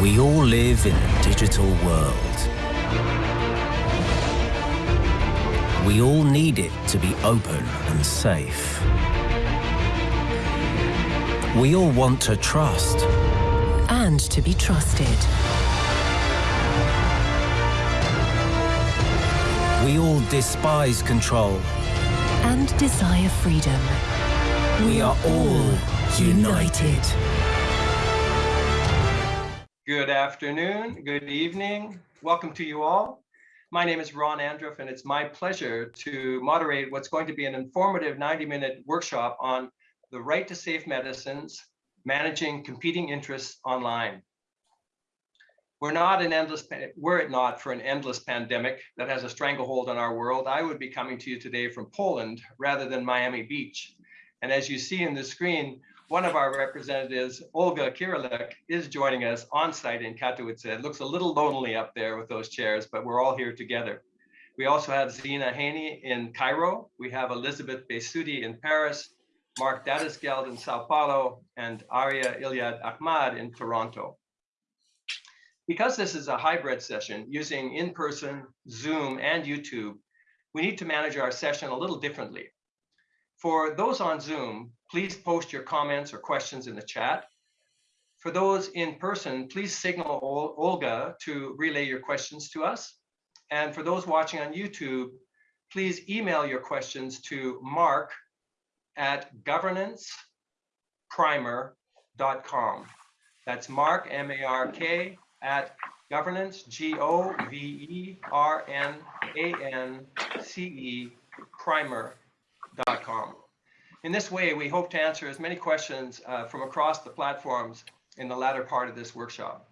We all live in a digital world. We all need it to be open and safe. We all want to trust. And to be trusted. We all despise control. And desire freedom. We are all united. Good afternoon, good evening. Welcome to you all. My name is Ron Andruff, and it's my pleasure to moderate what's going to be an informative 90-minute workshop on the right to safe medicines, managing competing interests online. We're not an endless, were it not for an endless pandemic that has a stranglehold on our world, I would be coming to you today from Poland rather than Miami Beach. And as you see in the screen, one of our representatives, Olga Kyryliuk, is joining us on site in Katowice. It looks a little lonely up there with those chairs, but we're all here together. We also have Zina Haney in Cairo. We have Elizabeth Besudi in Paris, Mark Datysgeld in Sao Paulo, and Aria Ilyad Ahmad in Toronto. Because this is a hybrid session using in-person, Zoom, and YouTube, we need to manage our session a little differently. For those on Zoom, please post your comments or questions in the chat. For those in person, please signal Olga to relay your questions to us. And for those watching on YouTube, please email your questions to mark at governanceprimer.com. That's mark, M-A-R-K, at governance, G-O-V-E-R-N-A-N-C-E, primer.com. In this way, we hope to answer as many questions uh, from across the platforms in the latter part of this workshop.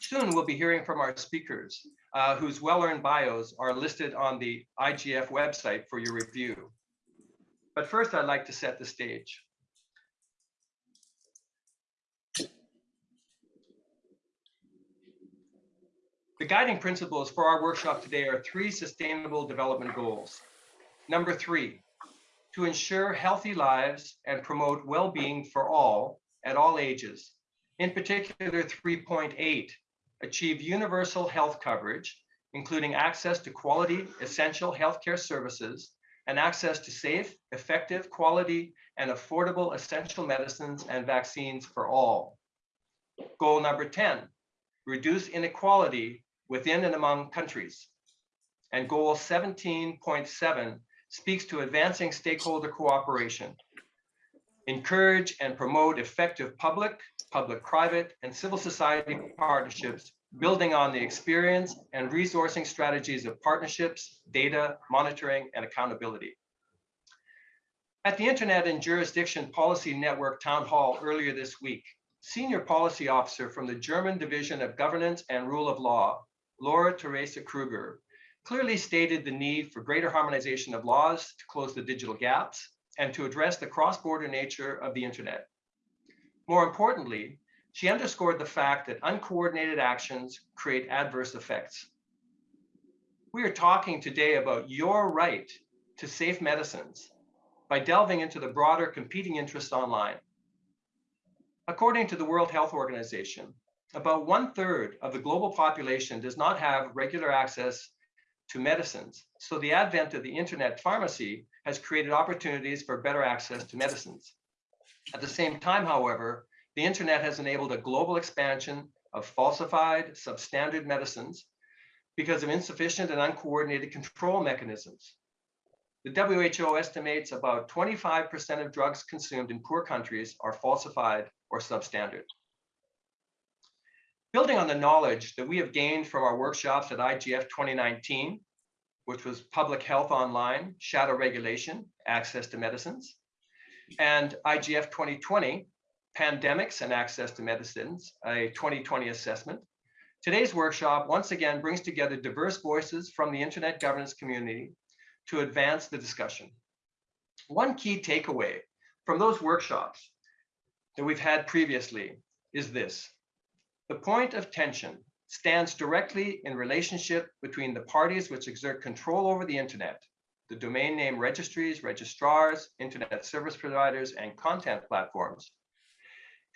Soon we'll be hearing from our speakers, uh, whose well-earned bios are listed on the IGF website for your review. But first, I'd like to set the stage. The guiding principles for our workshop today are three sustainable development goals. Number three, to ensure healthy lives and promote well-being for all at all ages. In particular, 3.8, achieve universal health coverage, including access to quality, essential healthcare services, and access to safe, effective, quality, and affordable essential medicines and vaccines for all. Goal number 10, reduce inequality within and among countries. And goal 17.7, speaks to advancing stakeholder cooperation, encourage and promote effective public, public-private, and civil society partnerships, building on the experience and resourcing strategies of partnerships, data, monitoring, and accountability. At the Internet and Jurisdiction Policy Network Town Hall earlier this week, Senior Policy Officer from the German Division of Governance and Rule of Law, Laura Teresa Kruger, clearly stated the need for greater harmonization of laws to close the digital gaps and to address the cross-border nature of the internet. More importantly, she underscored the fact that uncoordinated actions create adverse effects. We are talking today about your right to safe medicines by delving into the broader competing interests online. According to the World Health Organization, about one third of the global population does not have regular access to medicines. So the advent of the internet pharmacy has created opportunities for better access to medicines. At the same time, however, the internet has enabled a global expansion of falsified, substandard medicines because of insufficient and uncoordinated control mechanisms. The WHO estimates about 25% of drugs consumed in poor countries are falsified or substandard. Building on the knowledge that we have gained from our workshops at IGF 2019, which was Public Health Online, Shadow Regulation, Access to Medicines, and IGF 2020, Pandemics and Access to Medicines, a 2020 assessment. Today's workshop once again brings together diverse voices from the internet governance community to advance the discussion. One key takeaway from those workshops that we've had previously is this. The point of tension stands directly in relationship between the parties which exert control over the internet, the domain name registries, registrars, internet service providers, and content platforms,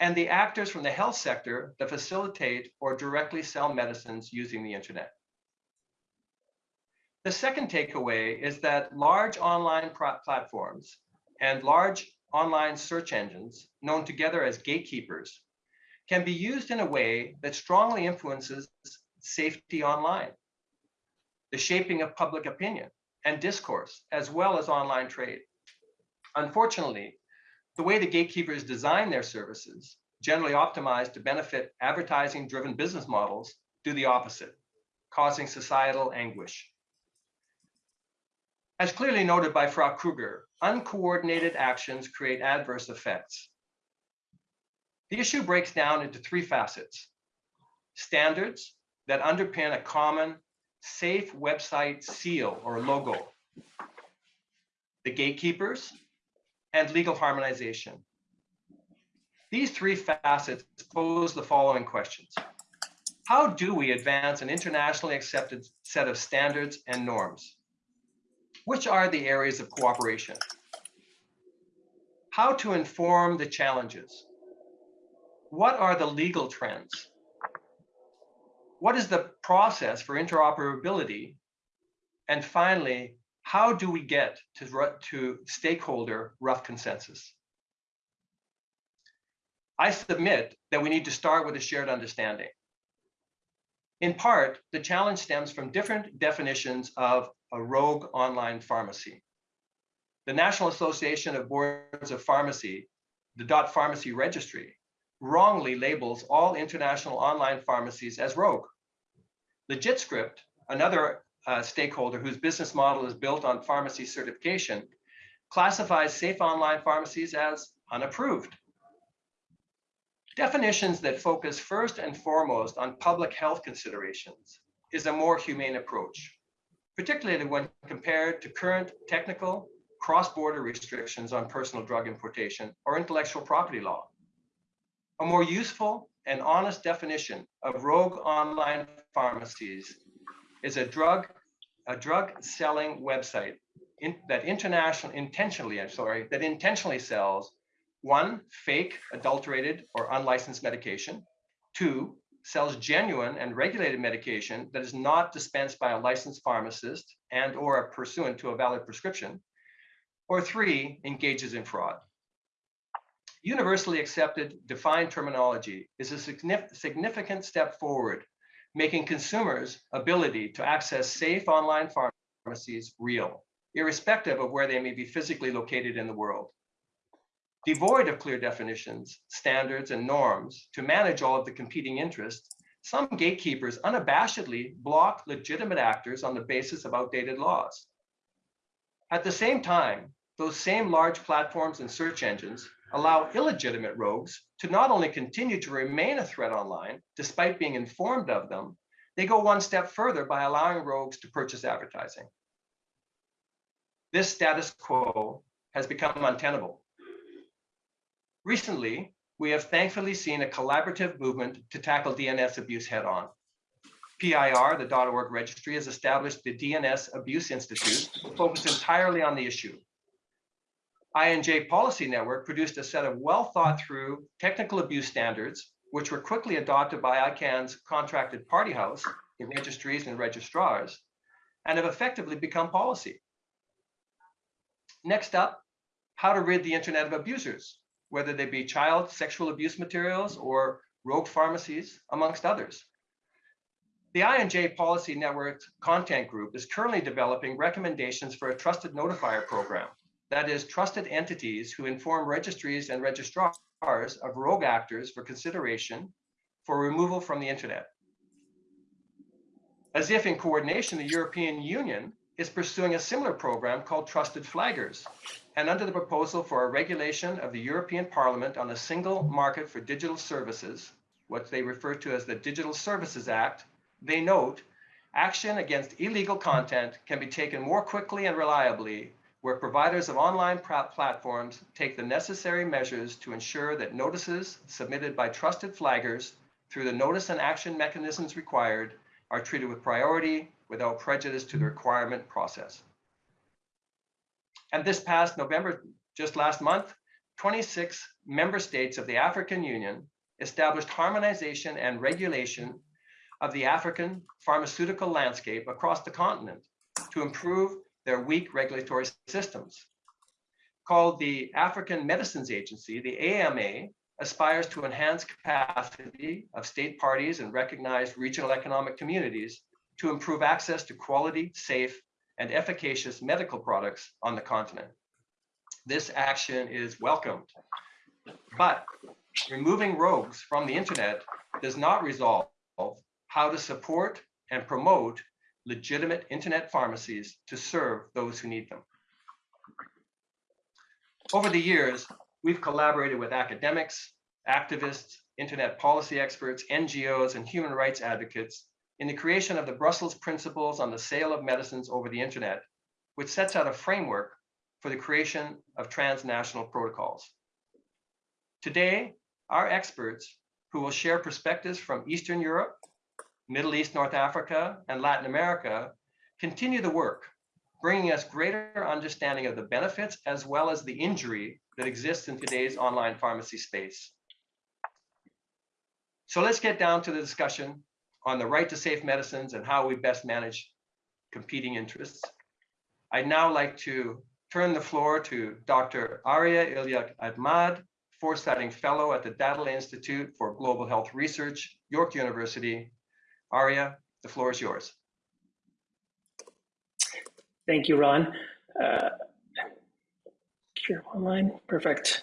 and the actors from the health sector that facilitate or directly sell medicines using the internet. The second takeaway is that large online platforms and large online search engines, known together as gatekeepers, can be used in a way that strongly influences safety online, the shaping of public opinion and discourse, as well as online trade. Unfortunately, the way the gatekeepers design their services, generally optimized to benefit advertising-driven business models, do the opposite, causing societal anguish. As clearly noted by Frau Kruger, uncoordinated actions create adverse effects. The issue breaks down into three facets. Standards that underpin a common safe website seal or logo. The gatekeepers and legal harmonization. These three facets pose the following questions. How do we advance an internationally accepted set of standards and norms? Which are the areas of cooperation? How to inform the challenges? What are the legal trends? What is the process for interoperability? And finally, how do we get to, to stakeholder rough consensus? I submit that we need to start with a shared understanding. In part, the challenge stems from different definitions of a rogue online pharmacy. The National Association of Boards of Pharmacy, the dot pharmacy registry, wrongly labels all international online pharmacies as rogue. LegitScript, another uh, stakeholder whose business model is built on pharmacy certification, classifies safe online pharmacies as unapproved. Definitions that focus first and foremost on public health considerations is a more humane approach particularly when compared to current technical cross-border restrictions on personal drug importation or intellectual property law. A more useful and honest definition of rogue online pharmacies is a drug a drug selling website in, that international intentionally I'm sorry that intentionally sells one fake adulterated or unlicensed medication two sells genuine and regulated medication that is not dispensed by a licensed pharmacist and or pursuant to a valid prescription, or three, engages in fraud. Universally accepted defined terminology is a significant step forward, making consumers' ability to access safe online pharmacies real, irrespective of where they may be physically located in the world. Devoid of clear definitions, standards, and norms to manage all of the competing interests, some gatekeepers unabashedly block legitimate actors on the basis of outdated laws. At the same time, those same large platforms and search engines allow illegitimate rogues to not only continue to remain a threat online, despite being informed of them, they go one step further by allowing rogues to purchase advertising. This status quo has become untenable. Recently, we have thankfully seen a collaborative movement to tackle DNS abuse head on. PIR, the .org registry, has established the DNS Abuse Institute, focused entirely on the issue. I&J Policy Network produced a set of well thought through technical abuse standards, which were quickly adopted by ICANN's contracted party house, the registries and registrars, and have effectively become policy. Next up, how to rid the internet of abusers whether they be child sexual abuse materials or rogue pharmacies, amongst others. The I&J Policy Network Content Group is currently developing recommendations for a trusted notifier program, that is, trusted entities who inform registries and registrars of rogue actors for consideration for removal from the internet. As if in coordination, the European Union is pursuing a similar program called Trusted Flaggers, and under the proposal for a regulation of the European Parliament on a single market for digital services, what they refer to as the Digital Services Act, they note action against illegal content can be taken more quickly and reliably where providers of online platforms take the necessary measures to ensure that notices submitted by trusted flaggers through the notice and action mechanisms required are treated with priority without prejudice to the requirement process. And this past November, just last month, 26 member states of the African Union established harmonization and regulation of the African pharmaceutical landscape across the continent to improve their weak regulatory systems. Called the African Medicines Agency, the AMA aspires to enhance capacity of state parties and recognized regional economic communities to improve access to quality, safe, and efficacious medical products on the continent. This action is welcomed, but removing rogues from the internet does not resolve how to support and promote legitimate internet pharmacies to serve those who need them. Over the years, we've collaborated with academics, activists, internet policy experts, NGOs, and human rights advocates in the creation of the Brussels Principles on the Sale of Medicines over the Internet, which sets out a framework for the creation of transnational protocols. Today, our experts, who will share perspectives from Eastern Europe, Middle East, North Africa, and Latin America, continue the work, bringing us greater understanding of the benefits as well as the injury that exists in today's online pharmacy space. So let's get down to the discussion on the right to safe medicines and how we best manage competing interests. I'd now like to turn the floor to Dr. Aria Ilyad Ahmad, Foresighting Fellow at the Dahdaleh Institute for Global Health Research, York University. Aria, the floor is yours. Thank you, Ron. Uh, online, perfect.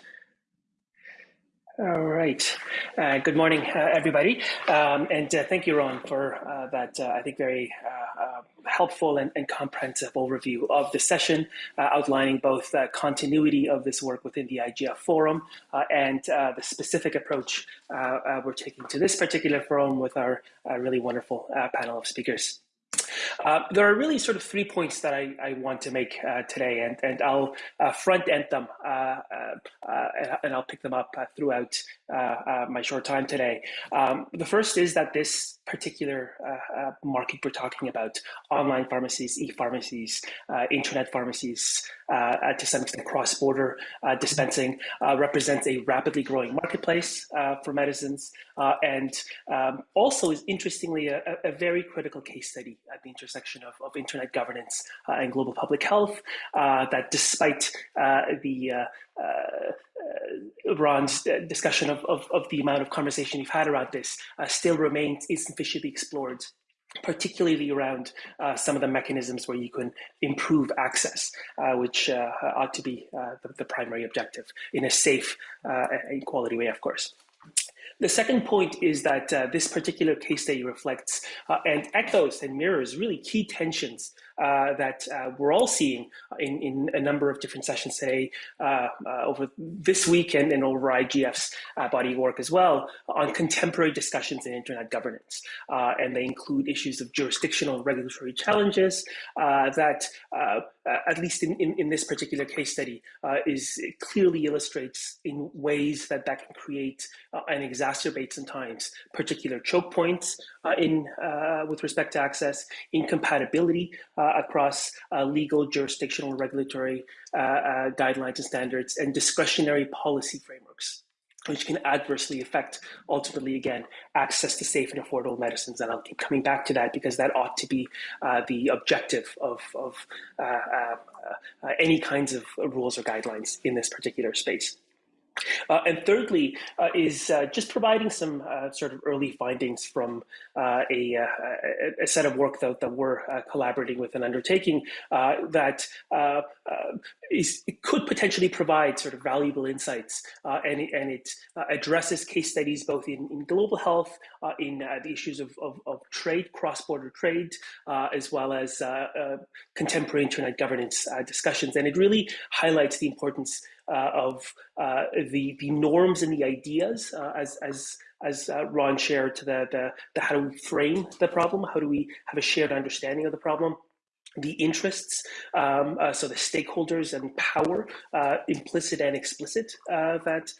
All right. Uh, good morning, uh, everybody. Um, and uh, thank you, Ron, for uh, that, uh, I think, very uh, helpful and, and, comprehensive overview of the session, outlining both the continuity of this work within the IGF Forum and the specific approach we're taking to this particular forum with our really wonderful panel of speakers. Uh, there are really sort of three points that I, I want to make uh, today, and, and I'll uh, front end them uh, uh, and I'll pick them up throughout my short time today. Um, the first is that this particular market we're talking about, online pharmacies, e-pharmacies, internet pharmacies, to some extent cross-border dispensing, represents a rapidly growing marketplace for medicines, and um, also is interestingly a, a very critical case study at the intersection of, of internet governance uh, and global public health, uh, that despite uh, the Ron's discussion of, of, of, the amount of conversation you've had around this still remains insufficiently explored particularly around uh, some of the mechanisms where you can improve access, uh, which uh, ought to be the, the, primary objective in a safe and quality way, of course. The second point is that uh, this particular case study reflects uh, and echoes and mirrors really key tensions uh, that uh, we're all seeing in, in a number of different sessions today uh, uh, over this weekend and over IGF's uh, body of work as well on contemporary discussions in internet governance. Uh, and they include issues of jurisdictional and regulatory challenges uh, that, at least in, in, in, this particular case study, is clearly illustrates in ways that that can create and exacerbate sometimes particular choke points in with respect to access, incompatibility across uh, legal, jurisdictional, regulatory uh, guidelines and standards, and discretionary policy frameworks which can adversely affect ultimately again access to safe and affordable medicines. And i'll keep coming back to that because that ought to be uh, the objective of, of uh, uh, any kinds of rules or guidelines in this particular space uh, and thirdly, uh, is uh, just providing some uh, sort of early findings from uh, a, a, a, set of work that, that we're uh, collaborating with and undertaking that could potentially provide sort of valuable insights and, it, and it addresses case studies both in, in global health, in the issues of, of, of trade, cross-border trade, as well as contemporary internet governance discussions. And it really highlights the importance uh, of uh, the the norms and the ideas uh, as as as uh, Ron shared to the, the the how do we frame the problem, how do we have a shared understanding of the problem, the interests, um, uh, so the stakeholders and power, uh, implicit and explicit, that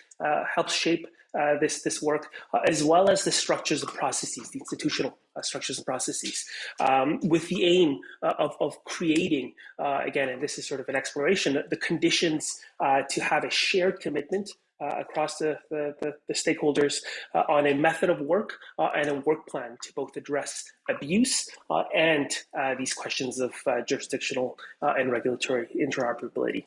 helps shape uh, this this work, uh, as well as the structures and processes, the institutional uh, structures and processes, um, with the aim uh, of, of creating, uh, again, and this is sort of an exploration, the conditions to have a shared commitment uh, across the, the, the, the stakeholders uh, on a method of work uh, and a work plan to both address abuse and these questions of jurisdictional and regulatory interoperability.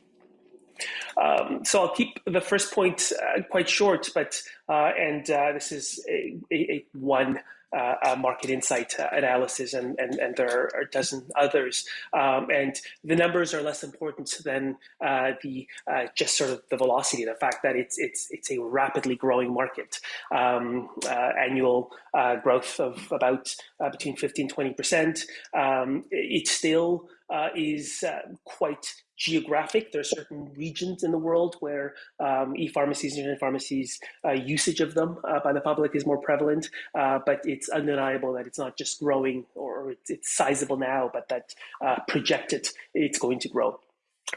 Um, so I'll keep the first point uh, quite short, but uh, and uh, this is a, a, a one uh, market insight analysis, and, and, and there are a dozen others. Um, and the numbers are less important than uh, the uh, just sort of the velocity, the fact that it's it's it's a rapidly growing market. Um, annual growth of about between 15 20 percent. Um, it still is quite geographic. There are certain regions in the world where um, e-pharmacies and pharmacies uh, usage of them uh, by the public is more prevalent, uh, but it's undeniable that it's not just growing or it's, it's sizable now, but that uh, projected it's going to grow.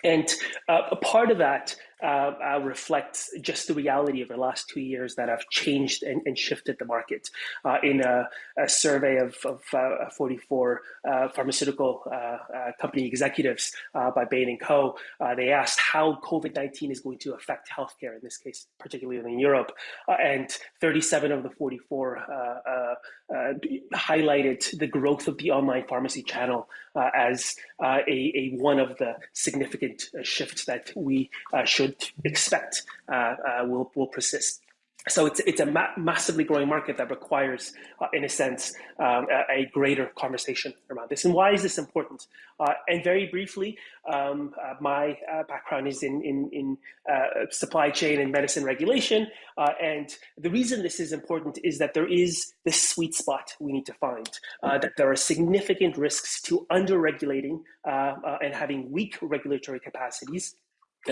And uh, a part of that uh, uh, reflects just the reality of the last two years that have changed and, and shifted the market. Uh, in a, a, survey of, of uh, 44 uh, pharmaceutical uh, company executives by Bain & Co., they asked how COVID-19 is going to affect healthcare, in this case, particularly in Europe. and 37 of the 44 highlighted the growth of the online pharmacy channel as a, a, one of the significant shifts that we should would expect uh, uh, will, will persist. So it's, it's a ma massively growing market that requires, uh, in a sense, um, a, a, greater conversation around this. And why is this important? Uh, and very briefly, um, uh, my uh, background is in, in, in supply chain and medicine regulation. and the reason this is important is that there is this sweet spot we need to find, that there are significant risks to under-regulating and having weak regulatory capacities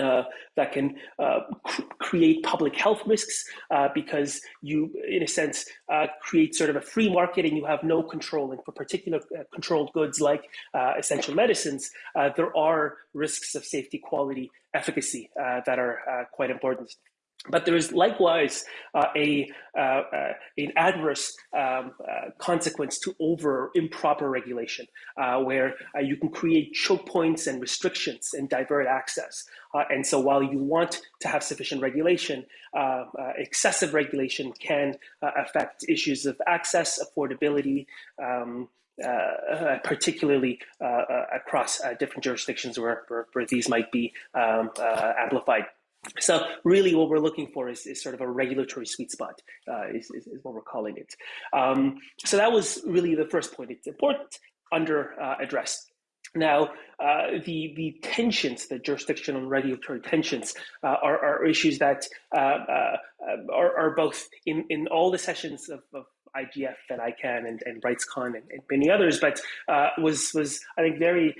uh, that can uh, cr create public health risks uh, because you, in a sense, uh, create sort of a free market and you have no control. And for particular uh, controlled goods like uh, essential medicines, there are risks of safety, quality, efficacy that are quite important. But there is likewise uh, a uh, uh, an adverse um, uh, consequence to over improper regulation, uh, where uh, you can create choke points and restrictions and divert access. and so, while you want to have sufficient regulation, excessive regulation can affect issues of access, affordability. Um, uh, particularly uh, across different jurisdictions where, where, where, these might be um, amplified. So really what we're looking for is, is sort of a regulatory sweet spot, uh, is, is, is, what we're calling it. Um, so that was really the first point. It's important, under uh. Now, uh, the, the tensions, the jurisdictional and regulatory tensions uh, are, are, issues that uh, uh, are, are, both in, in all the sessions of, of IGF and ICANN and, and RightsCon and, and many others, but was, was, I think, very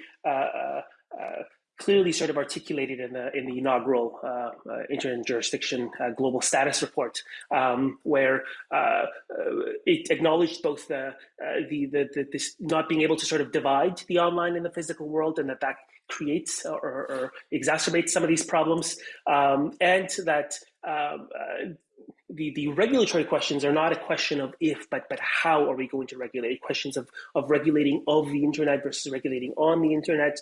clearly sort of articulated in the in the inaugural uh, uh, internet jurisdiction uh, global status report, um, where uh, uh, it acknowledged both the, the, the the this not being able to sort of divide the online and the physical world, and that that creates or, or exacerbates some of these problems, um, and that. Um, the, the regulatory questions are not a question of if, but but how are we going to regulate? Questions of, of regulating of the internet versus regulating on the internet,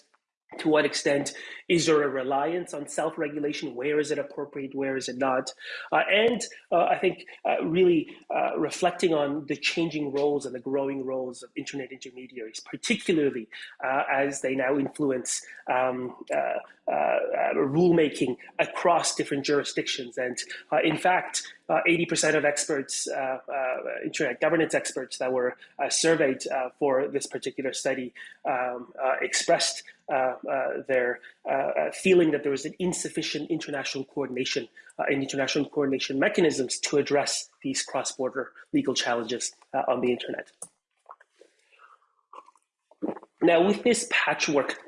to what extent is there a reliance on self-regulation? Where is it appropriate? Where is it not? Uh, and uh, i think uh, really uh, reflecting on the changing roles and the growing roles of internet intermediaries particularly uh, as they now influence um, uh, rulemaking across different jurisdictions. And in fact 80% of experts, internet governance experts that were surveyed for this particular study um, expressed uh, uh, their uh, feeling that there was an insufficient international coordination and international coordination mechanisms to address these cross-border legal challenges on the internet. Now, with this patchwork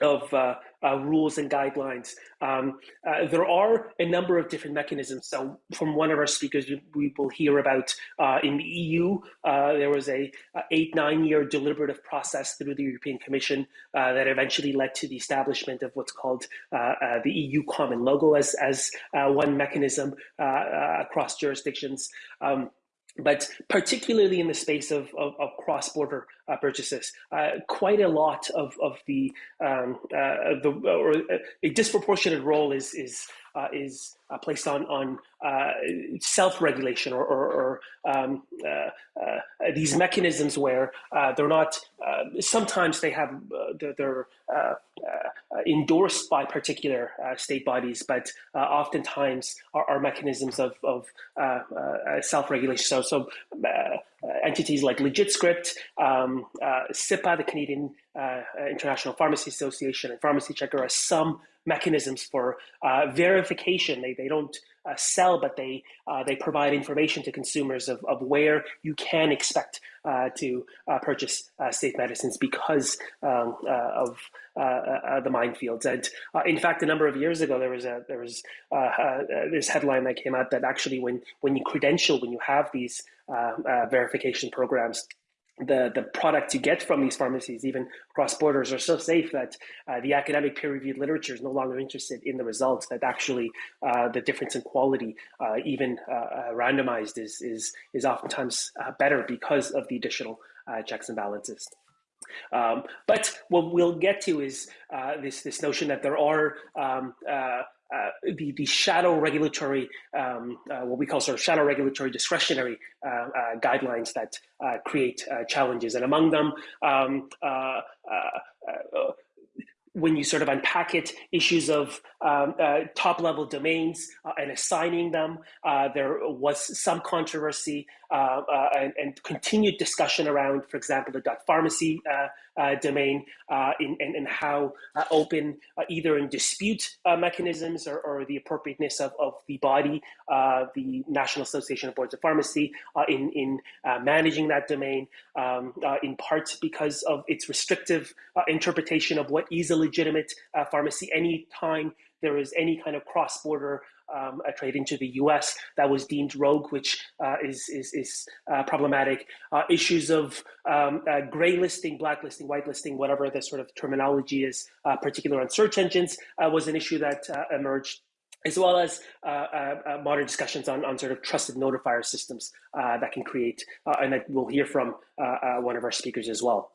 of uh, uh, rules and guidelines. Um, uh, there are a number of different mechanisms. So, from one of our speakers, we, we will hear about uh, in the EU, uh, there was a, a, eight nine year deliberative process through the European Commission uh, that eventually led to the establishment of what's called the EU Common Logo as as one mechanism across jurisdictions. Um, but particularly in the space of, of, of cross-border uh, purchases, uh, quite a lot of, of the, um, uh, the or a disproportionate role is is uh, is uh, placed on on uh, self-regulation or, or, or um, uh, uh, these mechanisms where uh, they're not. sometimes they have they're, they're endorsed by particular state bodies, but oftentimes are, are, mechanisms of, of self-regulation. So so. entities like LegitScript, um, CIPA, the Canadian International Pharmacy Association, and Pharmacy Checker are some mechanisms for uh, verification. They, they don't uh, sell, but they uh, they provide information to consumers of, of where you can expect uh, to uh, purchase uh, safe medicines because um, of the minefields. And in fact, a number of years ago, there was a there was this headline that came out that actually, when when you credential, when you have these verification programs, the, the product you get from these pharmacies, even cross borders, are so safe that uh, the academic peer reviewed literature is no longer interested in the results. That actually uh, the difference in quality, uh, even uh, uh, randomized, is is is oftentimes uh, better because of the additional checks and balances. Um, but what we'll get to is this this notion that there are um, uh, the, the shadow regulatory, um, uh, what we call sort of shadow regulatory discretionary uh, uh guidelines that uh, create challenges. And among them, um, when you sort of unpack it, issues of um, uh, top level domains uh, and assigning them. Uh, there was some controversy uh, uh, and, and, continued discussion around, for example, the .pharmacy uh, domain in, and, how open either in dispute mechanisms or, or, the appropriateness of, of the body, the National Association of Boards of Pharmacy, in, in managing that domain, um, in part because of its restrictive interpretation of what is a legitimate pharmacy anytime there is any kind of cross-border um, trade into the U.S. that was deemed rogue, which uh, is is, is uh, problematic. Uh, issues of um, uh, gray listing, blacklisting, whitelisting, whatever the sort of terminology is, uh, particular on search engines, uh, was an issue that emerged as well as uh, uh, modern discussions on, on sort of trusted notifier systems uh, that can create, and that we'll hear from one of our speakers as well.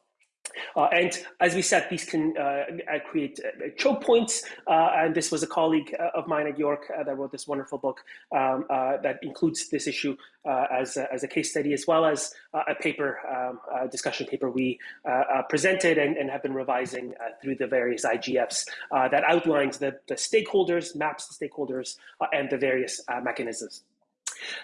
Uh, and as we said, these can uh, uh create uh, choke points. Uh, and this was a colleague uh, of mine at York that wrote this wonderful book um, that includes this issue as, a, as a case study, as well as a paper, um, a discussion paper we presented and, and, have been revising through the various IGFs that outlines the, the stakeholders, maps the stakeholders, and the various mechanisms.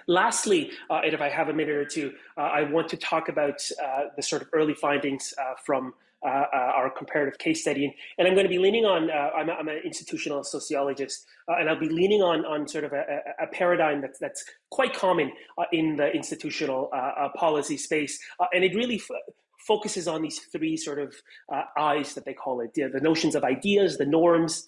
Lastly, uh, and if I have a minute or two, uh, I want to talk about uh, the sort of early findings uh, from uh, uh, our comparative case study. And I'm going to be leaning on, I'm, I'm, an institutional sociologist, and I'll be leaning on, on sort of a, a paradigm that's, that's quite common in the institutional policy space. and it really focuses on these three sort of eyes that they call it, the notions of ideas, the norms,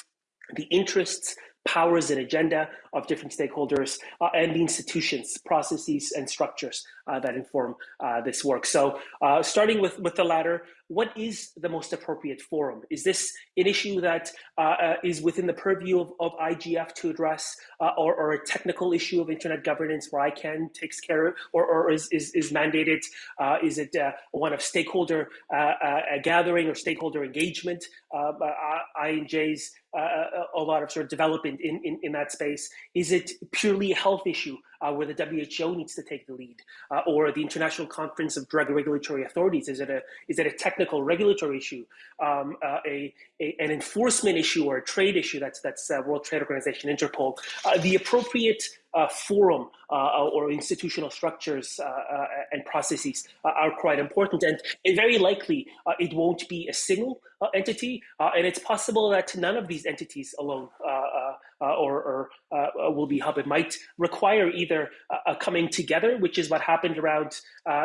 the interests, powers and agenda of different stakeholders uh, and the institutions, processes, and structures uh, that inform uh, this work. So uh, starting with, with the latter, what is the most appropriate forum? Is this an issue that uh, uh, is within the purview of, of IGF to address or, or, a technical issue of internet governance where ICANN takes care of or, or is, is, is mandated? is it one of stakeholder gathering or stakeholder engagement? I&J's a lot of sort of development in, in, in that space. Is it purely a health issue? Uh, where the WHO needs to take the lead, uh, or the International Conference of Drug Regulatory Authorities? Is it a is it a technical regulatory issue, um, uh, a, a, an enforcement issue, or a trade issue? That's that's World Trade Organization, Interpol. The appropriate uh, forum uh, or institutional structures uh, and processes are quite important. And very likely it won't be a single entity. and it's possible that none of these entities alone or, or will be hub. It might require either a coming together, which is what happened around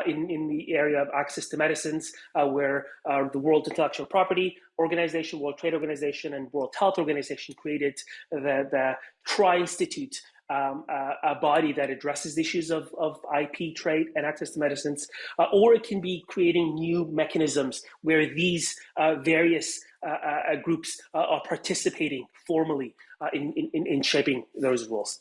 in, in the area of access to medicines, where the World Intellectual Property Organization, World Trade Organization, and World Health Organization created the, the Tri-Institute um, a, a, body that addresses issues of, of IP trade and access to medicines, uh, or it can be creating new mechanisms where these uh, various uh, uh groups uh, are participating formally uh, Uh, in, in, in shaping those rules.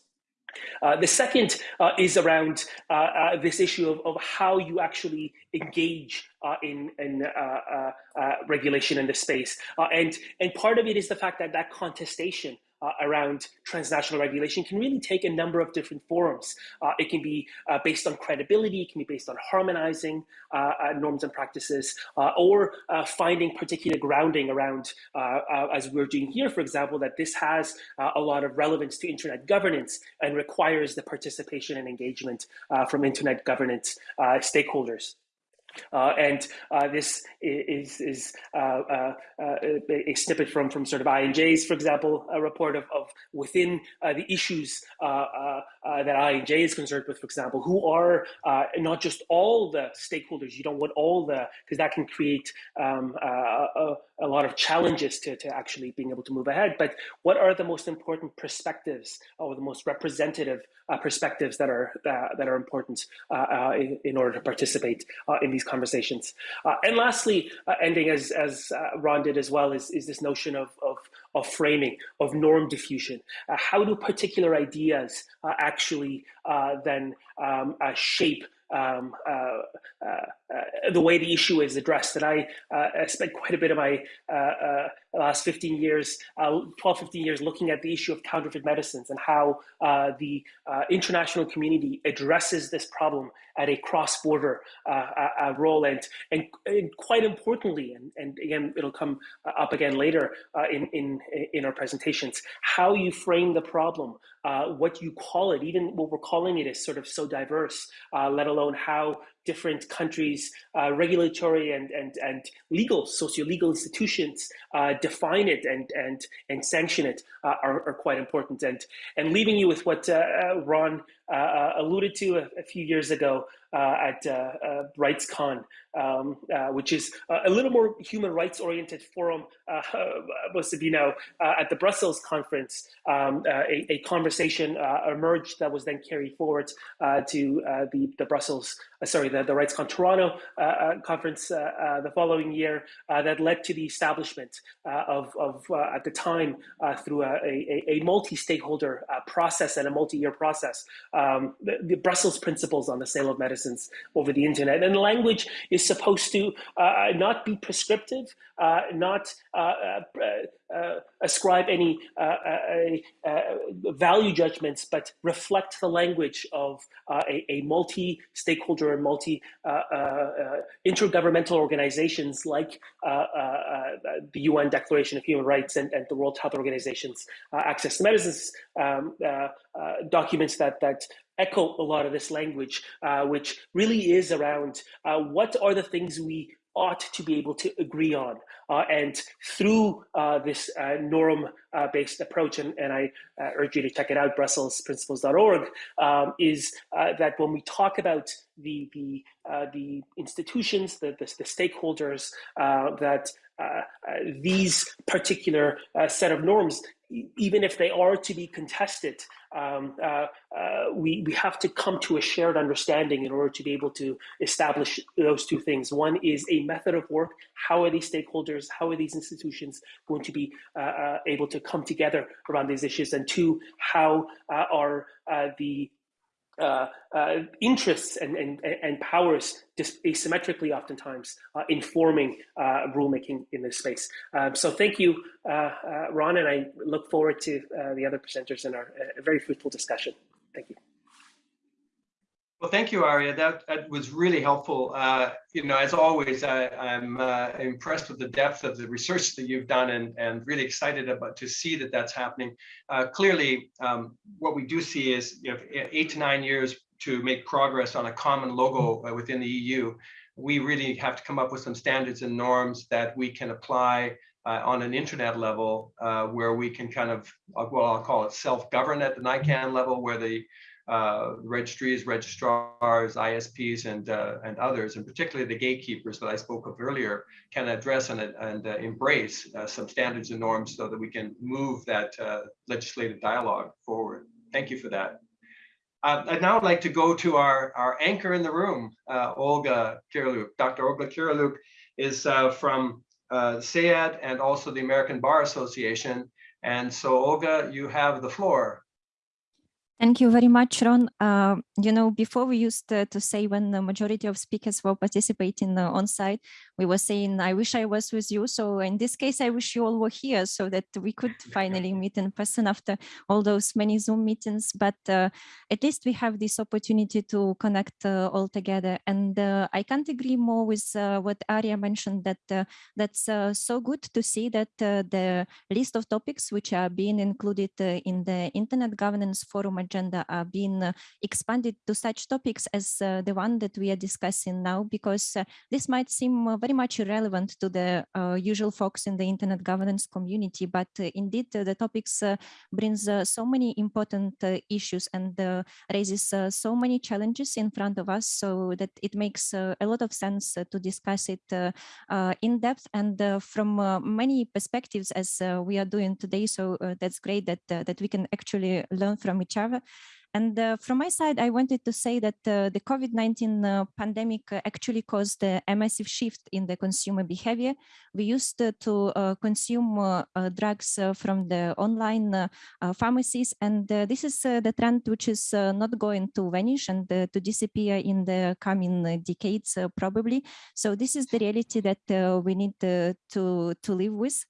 Uh, the second uh, is around uh, uh this issue of, of, how you actually engage uh, in, in regulation in this space. and, and part of it is the fact that that contestation uh, around transnational regulation can really take a number of different forms. Uh, it can be uh, based on credibility, it can be based on harmonizing uh, uh, norms and practices, uh, or finding particular grounding around, as we're doing here, for example, that this has a lot of relevance to internet governance and requires the participation and engagement from internet governance stakeholders. Uh, and uh, this is, is uh, uh, uh a snippet from, from sort of I&J's, for example, a report of, of within uh, the issues that I&J is concerned with, for example, who are not just all the stakeholders, you don't want all the, because that can create um, a, a, lot of challenges to, to actually being able to move ahead, but what are the most important perspectives or the most representative perspectives that are, that are important in, in, order to participate in these conversations. Uh, and lastly, uh, ending as, as uh, Ron did as well, is, is this notion of, of, of framing, of norm diffusion. Uh, how do particular ideas uh, actually uh, then um, shape um, uh, uh, the way the issue is addressed. And I, I spent quite a bit of my last 15 years, uh, 12, 15 years looking at the issue of counterfeit medicines and how uh, the uh, international community addresses this problem at a cross-border role. And, and, and, quite importantly, and, and again, it'll come up again later in, in, in our presentations, how you frame the problem, what you call it, even what we're calling it is sort of so diverse, let alone how different countries' uh, regulatory and, and, and legal, socio-legal institutions uh, define it and, and, and sanction it uh, are, are, quite important. And, and leaving you with what uh, uh, Ron Uh, uh, alluded to a, a, few years ago uh, at uh, RightsCon, um, which is a little more human rights oriented forum, most of you know, at the Brussels conference, um, a, a, conversation emerged that was then carried forward to the, the Brussels, sorry, the, the RightsCon Toronto uh, uh, conference uh, the following year that led to the establishment of, of at the time, through a, a, a multi-stakeholder process and a multi-year process, um, the, the, Brussels principles on the sale of medicines over the internet. And language is supposed to not be prescriptive, not uh, Uh, ascribe any uh, uh, uh, value judgments, but reflect the language of uh, a, a multi-stakeholder and multi-intergovernmental organizations like the UN Declaration of Human Rights and, and the World Health Organization's Access to Medicines um, documents that that echo a lot of this language, uh, which really is around uh, what are the things we ought to be able to agree on. Uh, and through uh, this uh, norm-based approach, and, and I urge you to check it out, brusselsprinciples.org, um, is that when we talk about the, the, the institutions, the, the, the stakeholders, that uh, uh, these particular uh, set of norms, even if they are to be contested, um, uh, uh, we, we have to come to a shared understanding in order to be able to establish those two things. One is a method of work. How are these stakeholders, how are these institutions going to be uh, able to come together around these issues? And two, how are the uh, uh, interests and, and, and powers just asymmetrically oftentimes uh, informing uh, rulemaking in this space. Um, so thank you, uh, uh, Ron, and I look forward to the other presenters in our very fruitful discussion. Thank you. Well, thank you, Aria. That, that was really helpful. Uh, you know, as always, I, am uh, impressed with the depth of the research that you've done and, and really excited about to see that that's happening. Uh, clearly, um, what we do see is you know, eight to nine years to make progress on a common logo uh, within the EU. We really have to come up with some standards and norms that we can apply uh, on an internet level uh, where we can kind of, uh, well, I'll call it self-govern at the NICAN level where the uh, registries, registrars, ISPs, and uh, and others, and particularly the gatekeepers that I spoke of earlier, can address and, and uh, embrace uh, some standards and norms so that we can move that uh, legislative dialogue forward. Thank you for that. Uh, I'd now like to go to our, our anchor in the room, Olga Kyryliuk. Dr. Olga Kyryliuk is from SAIAD and also the American Bar Association. And so Olga, you have the floor. Thank you very much, Ron. Uh, you know, before we used to, to, say when the majority of speakers were participating uh, on site, we were saying, I wish I was with you. So in this case, I wish you all were here so that we could finally meet in person after all those many Zoom meetings. But uh, at least we have this opportunity to connect uh, all together. And uh, I can't agree more with uh, what Aria mentioned that that's so good to see that the list of topics which are being included in the Internet Governance Forum agenda are being uh, expanded to such topics as uh, the one that we are discussing now, because uh, this might seem uh, very much irrelevant to the uh, usual folks in the internet governance community, but uh, indeed the topics brings so many important issues and raises so many challenges in front of us so that it makes a lot of sense to discuss it in depth and from many perspectives as we are doing today. So that's great that that we can actually learn from each other and uh, from my side, I wanted to say that uh, the COVID-19 uh, pandemic uh, actually caused a massive shift in the consumer behavior. We used uh, to uh, consume uh, uh, drugs uh, from the online pharmacies, and this is the trend which is not going to vanish and to disappear in the coming decades, probably. So this is the reality that we need to, to live with.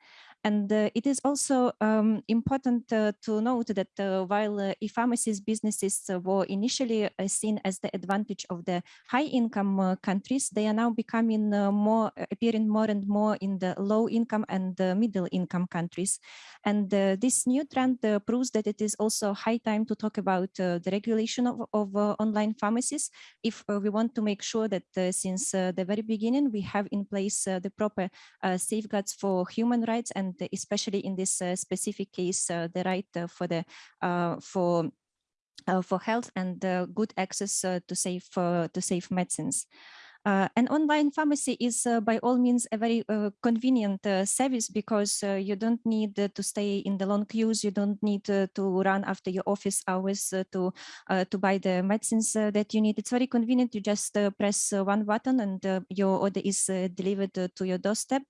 And uh, it is also um, important uh, to note that uh, while uh, e-pharmacies businesses uh, were initially uh, seen as the advantage of the high-income countries, they are now becoming more, appearing more and more in the low-income and middle-income countries. And this new trend proves that it is also high time to talk about the regulation of, of online pharmacies if we want to make sure that since the very beginning we have in place the proper safeguards for human rights and especially in this uh, specific case, uh, the right uh, for the for for health and good access to safe to safe medicines. Uh, an online pharmacy is uh, by all means a very uh, convenient uh, service because uh, you don't need uh, to stay in the long queues. You don't need to run after your office hours to to buy the medicines that you need. It's very convenient. You just press one button and your order is delivered to your doorstep.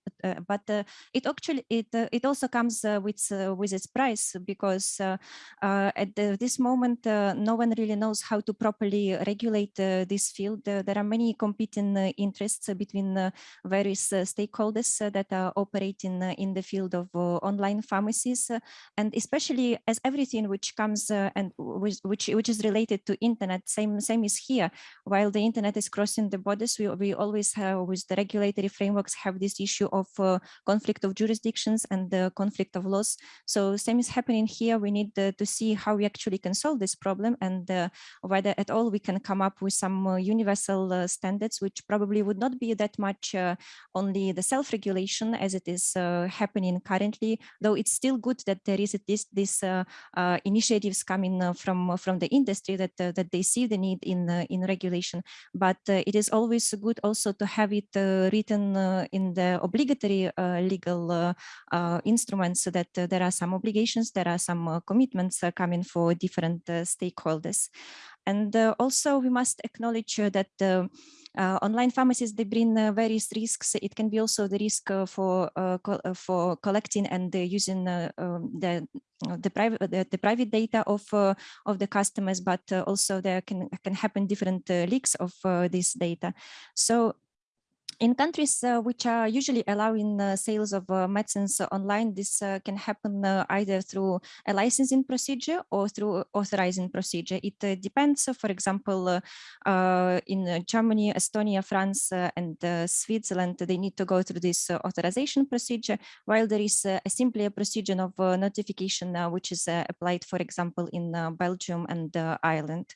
but it actually it it also comes with with its price because at the, this moment no one really knows how to properly regulate this field. there are many competing uh, interests between uh, various uh, stakeholders uh, that are operating uh, in the field of uh, online pharmacies, and especially as everything which comes and which which is related to internet, same same is here. While the internet is crossing the borders, we we always have with the regulatory frameworks have this issue of conflict of jurisdictions and the conflict of laws. So same is happening here. We need to see how we actually can solve this problem and whether at all we can come up with some universal standards which which probably would not be that much uh, only the self-regulation as it is uh, happening currently, though it's still good that there is this this uh, initiatives coming uh, from uh, from the industry that that they see the need in in regulation. But it is always good also to have it written in the obligatory legal instruments so that there are some obligations, there are some commitments coming for different stakeholders. And also we must acknowledge that uh, online pharmacies, they bring uh, various risks. It can be also the risk uh, for uh, co uh, for collecting and uh, using um, the the private the, the, private data of of the customers, but also there can can happen different leaks of this data. So in countries uh, which are usually allowing uh, sales of uh, medicines online, this uh, can happen uh, either through a licensing procedure or through authorizing procedure. It uh, depends, uh, for example, uh, uh, in Germany, Estonia, France, and Switzerland, they need to go through this authorization procedure, while there is simply a procedure of notification, which is applied, for example, in Belgium and Ireland.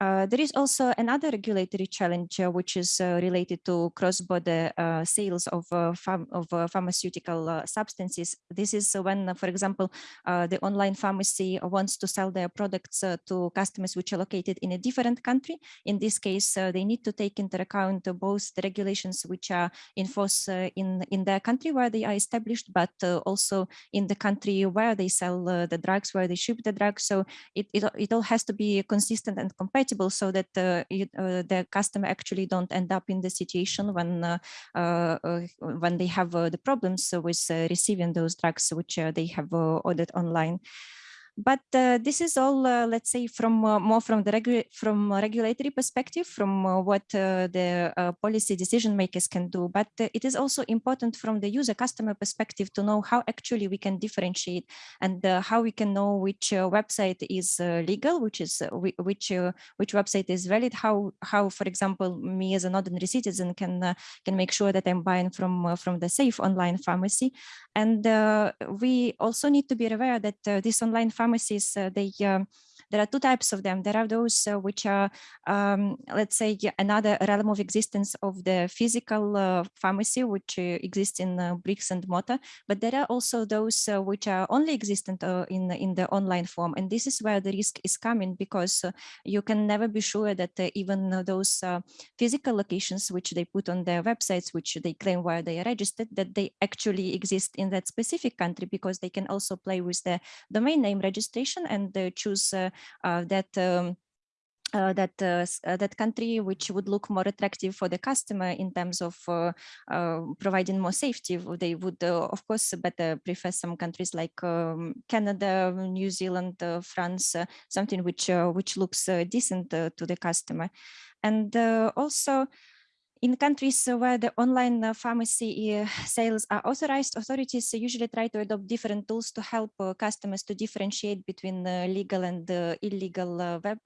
Uh, there is also another regulatory challenge uh, which is uh, related to cross-border uh, sales of, uh, of pharmaceutical substances. This is when, for example, the online pharmacy wants to sell their products to customers which are located in a different country. In this case, they need to take into account both the regulations which are in force in, in their country where they are established, but also in the country where they sell the drugs, where they ship the drugs. So it, it, it all has to be consistent and compatible so that uh, uh, the customer actually don't end up in the situation when uh, when they have the problems with receiving those drugs which they have ordered online. But uh, this is all, uh, let's say, from uh, more from the regu from regulatory perspective, from uh, what uh, the uh, policy decision makers can do. But it is also important from the user customer perspective to know how actually we can differentiate and how we can know which website is legal, which is which which website is valid. How how, for example, me as an ordinary citizen can can make sure that I'm buying from from the safe online pharmacy. And we also need to be aware that this online pharmacy pharmacies, they there are two types of them. There are those uh, which are, um, let's say, another realm of existence of the physical uh, pharmacy, which uh, exists in bricks and mortar. But there are also those which are only existent in, in the online form. And this is where the risk is coming because you can never be sure that even those physical locations which they put on their websites, which they claim where they are registered, that they actually exist in that specific country because they can also play with the domain name registration and choose uh, that um, uh, that uh, uh, that country which would look more attractive for the customer in terms of uh, uh providing more safety they would uh, of course better prefer some countries like um, Canada New Zealand France something which which looks decent to the customer. And also in countries where the online uh, pharmacy uh, sales are authorized, authorities usually try to adopt different tools to help uh, customers to differentiate between uh, legal and uh, illegal uh, web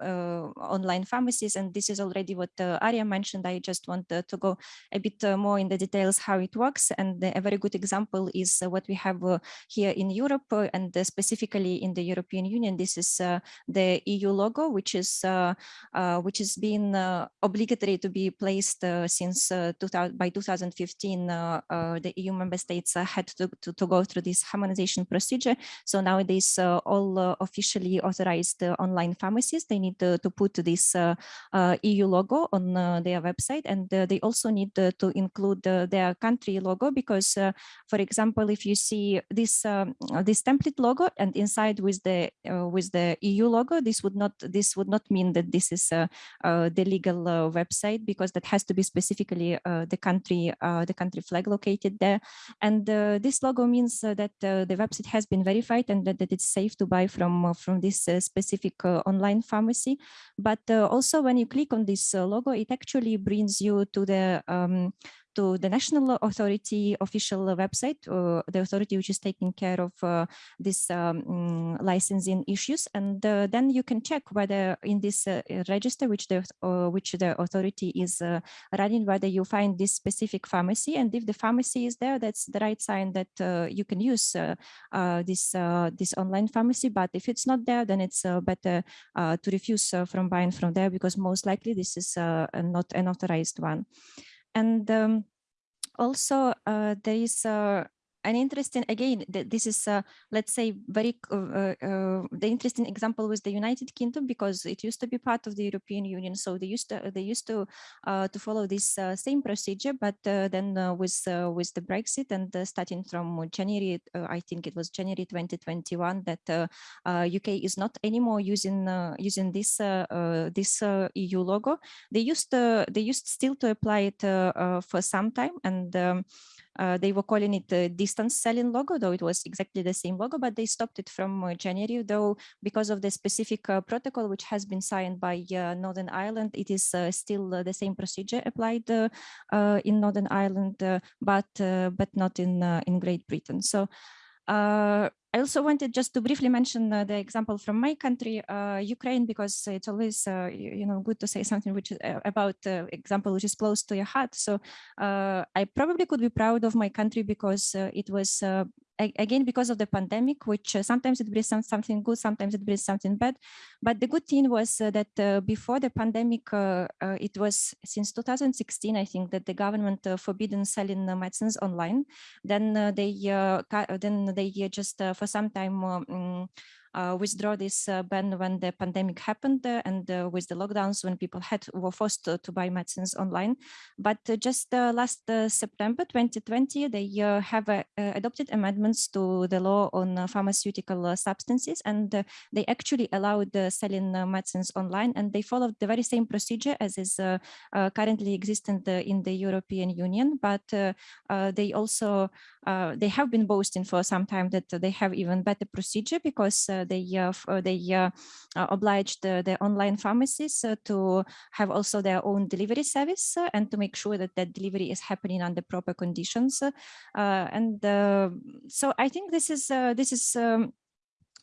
online pharmacies. And this is already what Aria mentioned. I just want to go a bit more in the details how it works. And a very good example is what we have here in Europe and specifically in the European Union. This is the EU logo, which is which is being obligatory to be placed since 2000, uh, by 2015, uh, uh, the EU member states uh, had to, to, to, go through this harmonization procedure. So nowadays, uh, all uh, officially authorized online pharmacies, they need to, to put this EU logo on their website. And they also need to include their country logo because, for example, if you see this um, this template logo and inside with the with the EU logo, this would not this would not mean that this is the legal website because that has to be specific specifically uh, the country uh, the country flag located there. And uh, this logo means that the website has been verified and that, that it's safe to buy from from this specific online pharmacy. But also when you click on this logo, it actually brings you to the um, to the national authority official website, uh, the authority which is taking care of uh, this um, mm, licensing issues. And uh, then you can check whether in this uh, register, which the, uh, which the authority is uh, running, whether you find this specific pharmacy. And if the pharmacy is there, that's the right sign that you can use this, this online pharmacy. But if it's not there, then it's better to refuse from buying from there because most likely this is not an authorized one. And um, also uh, there is uh, an interesting again this is uh, let's say very uh, uh, uh, the interesting example was the united kingdom because it used to be part of the european union. So they used to they used to uh, to follow this uh, same procedure but then with with the brexit and starting from january i think it was january 2021 that uk is not anymore using using this this eu logo. They used they used still to apply it for some time and um, uh, they were calling it the distance selling logo, though it was exactly the same logo, but they stopped it from uh, January, though because of the specific uh, protocol which has been signed by uh, Northern Ireland, it is still the same procedure applied in Northern Ireland, but but not in in Great Britain. So I also wanted just to briefly mention uh, the example from my country, uh, Ukraine, because it's always, uh, you know, good to say something which is uh, about uh, example which is close to your heart. So uh, I probably could be proud of my country because it was again because of the pandemic, which uh, sometimes it brings some, something good, sometimes it brings something bad. But the good thing was uh, that uh, before the pandemic, uh, uh, it was since 2016, I think, that the government forbidden selling medicines online. Then they then they just for some time. uh, withdraw this uh, ban when the pandemic happened uh, and uh, with the lockdowns when people had were forced to, to buy medicines online. But uh, just uh, last uh, September 2020, they uh, have uh, uh, adopted amendments to the law on uh, pharmaceutical uh, substances, and uh, they actually allowed uh, selling uh, medicines online, and they followed the very same procedure as is uh, uh, currently existent uh, in the European Union. But uh, uh, they also uh, they have been boasting for some time that they have even better procedure because uh, they they uh, uh, obliged the online pharmacies uh, to have also their own delivery service and to make sure that that delivery is happening under proper conditions. and so I think this is this is. Um,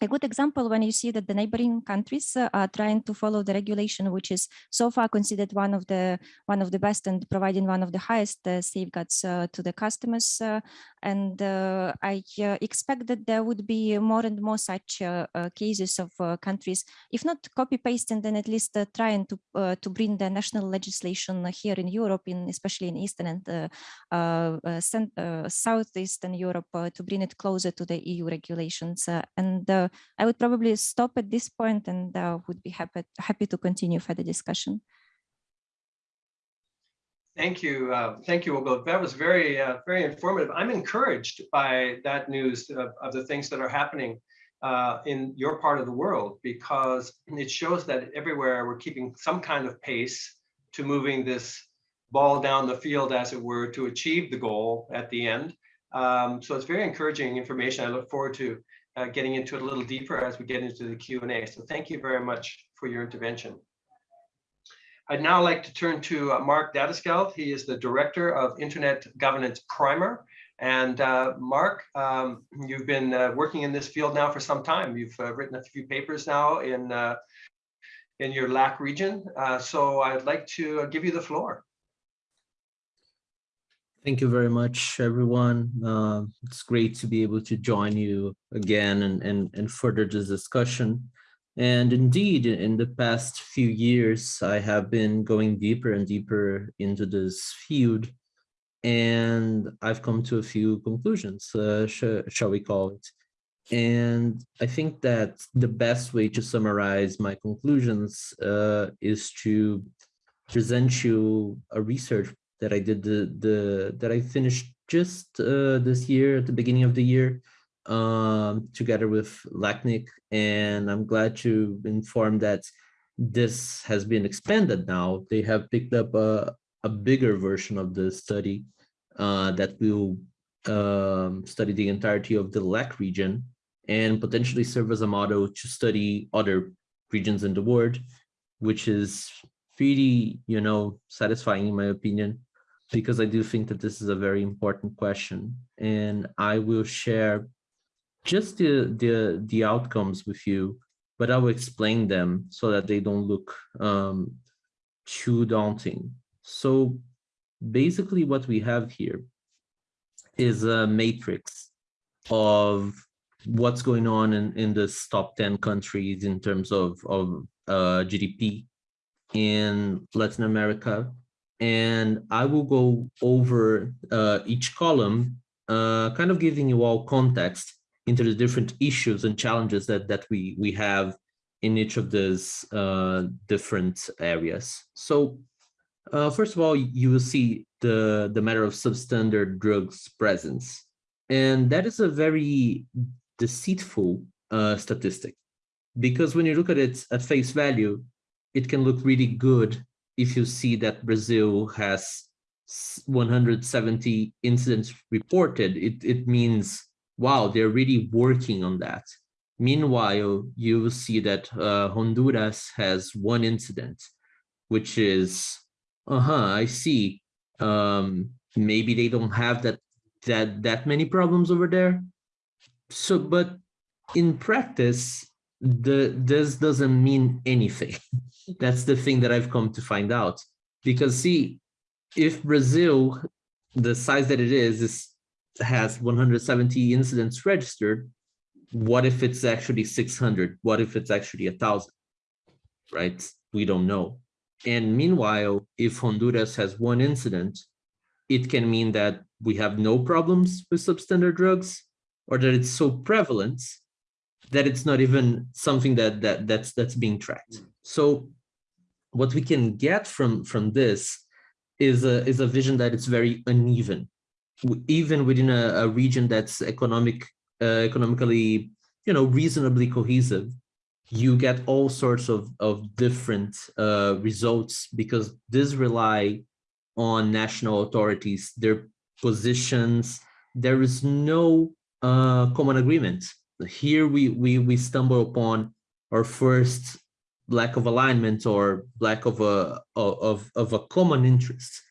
a good example when you see that the neighboring countries uh, are trying to follow the regulation, which is so far considered one of the one of the best and providing one of the highest uh, safeguards uh, to the customers. uh, and uh, I uh, expect that there would be more and more such cases of countries, if not copy pasting, then at least trying to to bring the national legislation here in Europe, in especially in Eastern and Southeastern Europe, to bring it closer to the EU regulations. And I would probably stop at this point and uh, would be happy happy to continue further discussion. Thank you. Uh, thank you, Olga. That was very, uh, very informative. I'm encouraged by that news of, of the things that are happening uh, in your part of the world because it shows that everywhere we're keeping some kind of pace to moving this ball down the field, as it were, to achieve the goal at the end. Um, so it's very encouraging information. I look forward to uh, getting into it a little deeper as we get into the Q&A. So thank you very much for your intervention. I'd now like to turn to uh, Mark Datysgeld. He is the Director of Internet Governance Primer. And uh, Mark, um, you've been uh, working in this field now for some time. You've uh, written a few papers now in, uh, in your LAC region. So I'd like to give you the floor. Thank you very much, everyone. Uh, it's great to be able to join you again and, and, and further this discussion. And indeed, in the past few years, I have been going deeper and deeper into this field. And I've come to a few conclusions, uh, sh shall we call it. And I think that the best way to summarize my conclusions uh, is to present you a research that I did the the that I finished just uh, this year at the beginning of the year um, together with LACNIC, and I'm glad to inform that this has been expanded now. They have picked up a, a bigger version of the study uh, that will um, study the entirety of the LAC region and potentially serve as a model to study other regions in the world, which is pretty, you know, satisfying in my opinion because I do think that this is a very important question. And I will share just the, the, the outcomes with you, but I will explain them so that they don't look um, too daunting. So basically what we have here is a matrix of what's going on in, in this top 10 countries in terms of, of uh, GDP in Latin America, and I will go over uh, each column, uh, kind of giving you all context into the different issues and challenges that, that we, we have in each of these uh, different areas. So uh, first of all, you will see the, the matter of substandard drugs presence. And that is a very deceitful uh, statistic because when you look at it at face value, it can look really good if you see that Brazil has 170 incidents reported, it, it means, wow, they're really working on that. Meanwhile, you will see that uh, Honduras has one incident, which is, uh-huh, I see. Um, maybe they don't have that, that, that many problems over there. So, but in practice, the this doesn't mean anything. That's the thing that I've come to find out. Because see, if Brazil, the size that it is, is has 170 incidents registered, what if it's actually 600? What if it's actually a thousand? Right? We don't know. And meanwhile, if Honduras has one incident, it can mean that we have no problems with substandard drugs or that it's so prevalent that it's not even something that that that's that's being tracked. So what we can get from from this is a is a vision that it's very uneven, even within a, a region that's economic uh, economically you know reasonably cohesive. You get all sorts of of different uh, results because this rely on national authorities, their positions. There is no uh, common agreement. Here we we we stumble upon our first lack of alignment or lack of a of of a common interest,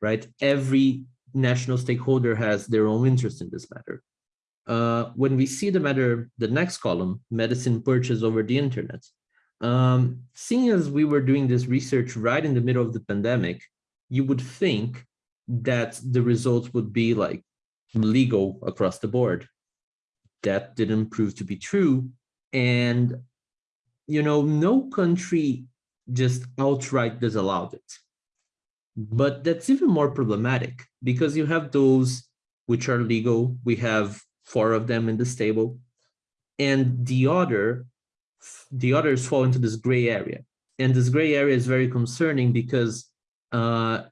right? Every national stakeholder has their own interest in this matter. Uh, when we see the matter, the next column, medicine purchase over the internet, um, seeing as we were doing this research right in the middle of the pandemic, you would think that the results would be like legal across the board. That didn't prove to be true. And, you know, no country just outright disallowed it. But that's even more problematic because you have those which are legal. We have four of them in this table. And the other, the others fall into this gray area. And this gray area is very concerning because uh,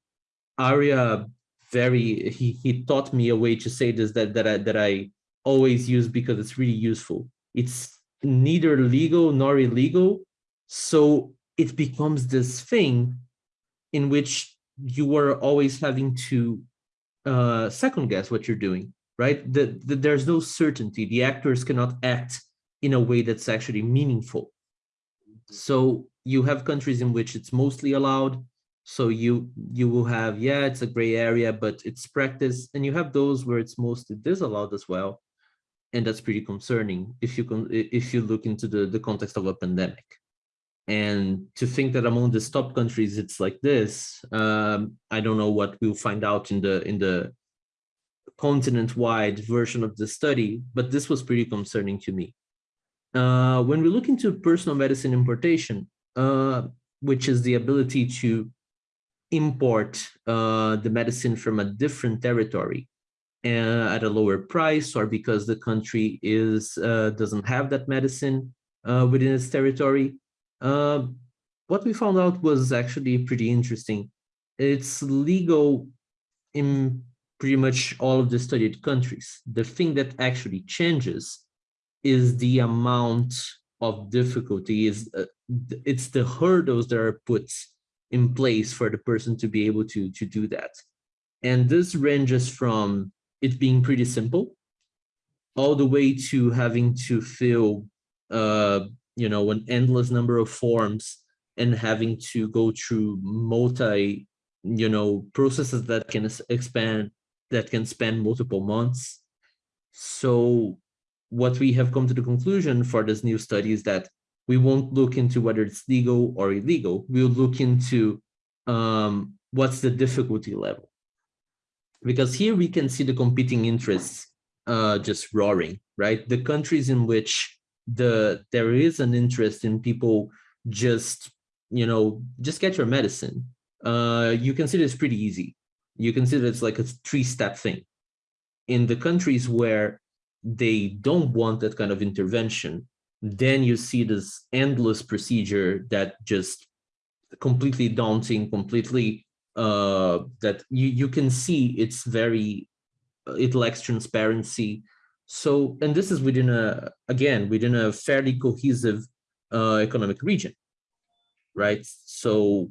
Aria very he he taught me a way to say this that that I that I always use because it's really useful. It's neither legal nor illegal, so it becomes this thing in which you are always having to uh, second guess what you're doing, right? The, the, there's no certainty. The actors cannot act in a way that's actually meaningful. So you have countries in which it's mostly allowed, so you you will have, yeah, it's a gray area, but it's practice. And you have those where it's mostly disallowed as well. And that's pretty concerning if you can if you look into the, the context of a pandemic. And to think that among the top countries it's like this, um, I don't know what we'll find out in the in the continent-wide version of the study, but this was pretty concerning to me. Uh, when we look into personal medicine importation, uh, which is the ability to import uh, the medicine from a different territory at a lower price or because the country is uh, doesn't have that medicine uh, within its territory. Uh, what we found out was actually pretty interesting. It's legal in pretty much all of the studied countries. The thing that actually changes is the amount of difficulty is uh, it's the hurdles that are put in place for the person to be able to, to do that. And this ranges from it being pretty simple all the way to having to fill, uh, you know, an endless number of forms and having to go through multi, you know, processes that can expand, that can span multiple months. So what we have come to the conclusion for this new study is that we won't look into whether it's legal or illegal. We'll look into um, what's the difficulty level. Because here we can see the competing interests uh, just roaring, right? The countries in which the there is an interest in people just, you know, just get your medicine. Uh, you consider it's pretty easy. You consider it's like a three-step thing. In the countries where they don't want that kind of intervention, then you see this endless procedure that just completely daunting, completely uh, that you, you can see it's very, it lacks transparency. So, and this is within a, again, within a fairly cohesive uh, economic region, right? So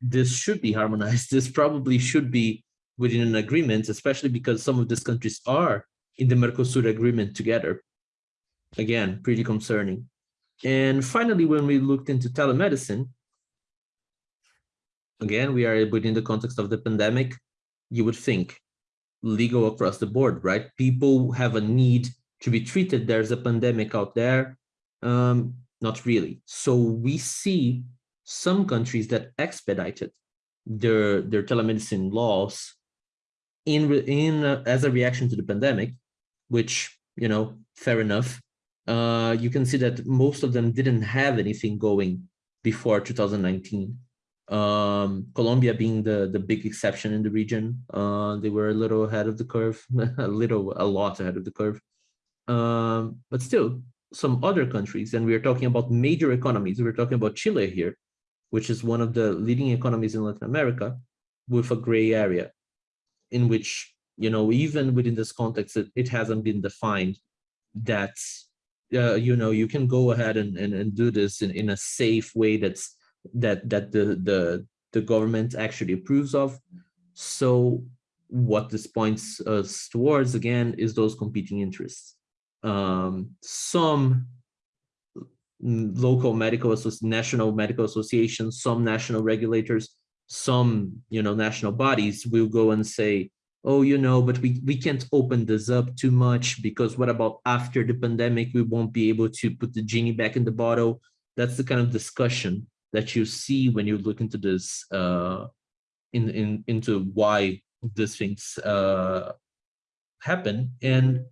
this should be harmonized. This probably should be within an agreement, especially because some of these countries are in the Mercosur agreement together again, pretty concerning. And finally, when we looked into telemedicine, again, we are within the context of the pandemic, you would think legal across the board, right? People have a need to be treated. There's a pandemic out there. Um, not really. So we see some countries that expedited their, their telemedicine laws in in uh, as a reaction to the pandemic, which you know, fair enough. Uh, you can see that most of them didn't have anything going before 2019. Um, Colombia being the the big exception in the region, uh, they were a little ahead of the curve, a little, a lot ahead of the curve. Um, but still, some other countries, and we are talking about major economies. We're talking about Chile here, which is one of the leading economies in Latin America, with a gray area, in which you know even within this context, it, it hasn't been defined that uh, you know you can go ahead and, and, and do this in, in a safe way that's that that the the the government actually approves of. So what this points us towards again is those competing interests. Um, some local medical national medical associations, some national regulators, some you know national bodies will go and say, oh, you know, but we we can't open this up too much because what about after the pandemic we won't be able to put the genie back in the bottle. That's the kind of discussion that you see when you look into this uh, in, in into why these things uh, happen. And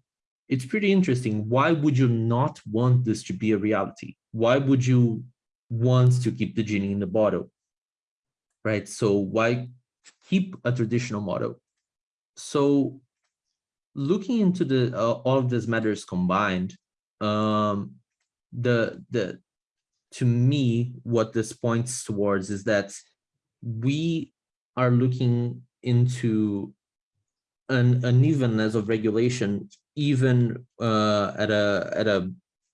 it's pretty interesting. Why would you not want this to be a reality? Why would you want to keep the genie in the bottle? Right. So why keep a traditional model? So looking into the uh, all of these matters combined, um, the the to me, what this points towards is that we are looking into an unevenness of regulation, even uh, at a at a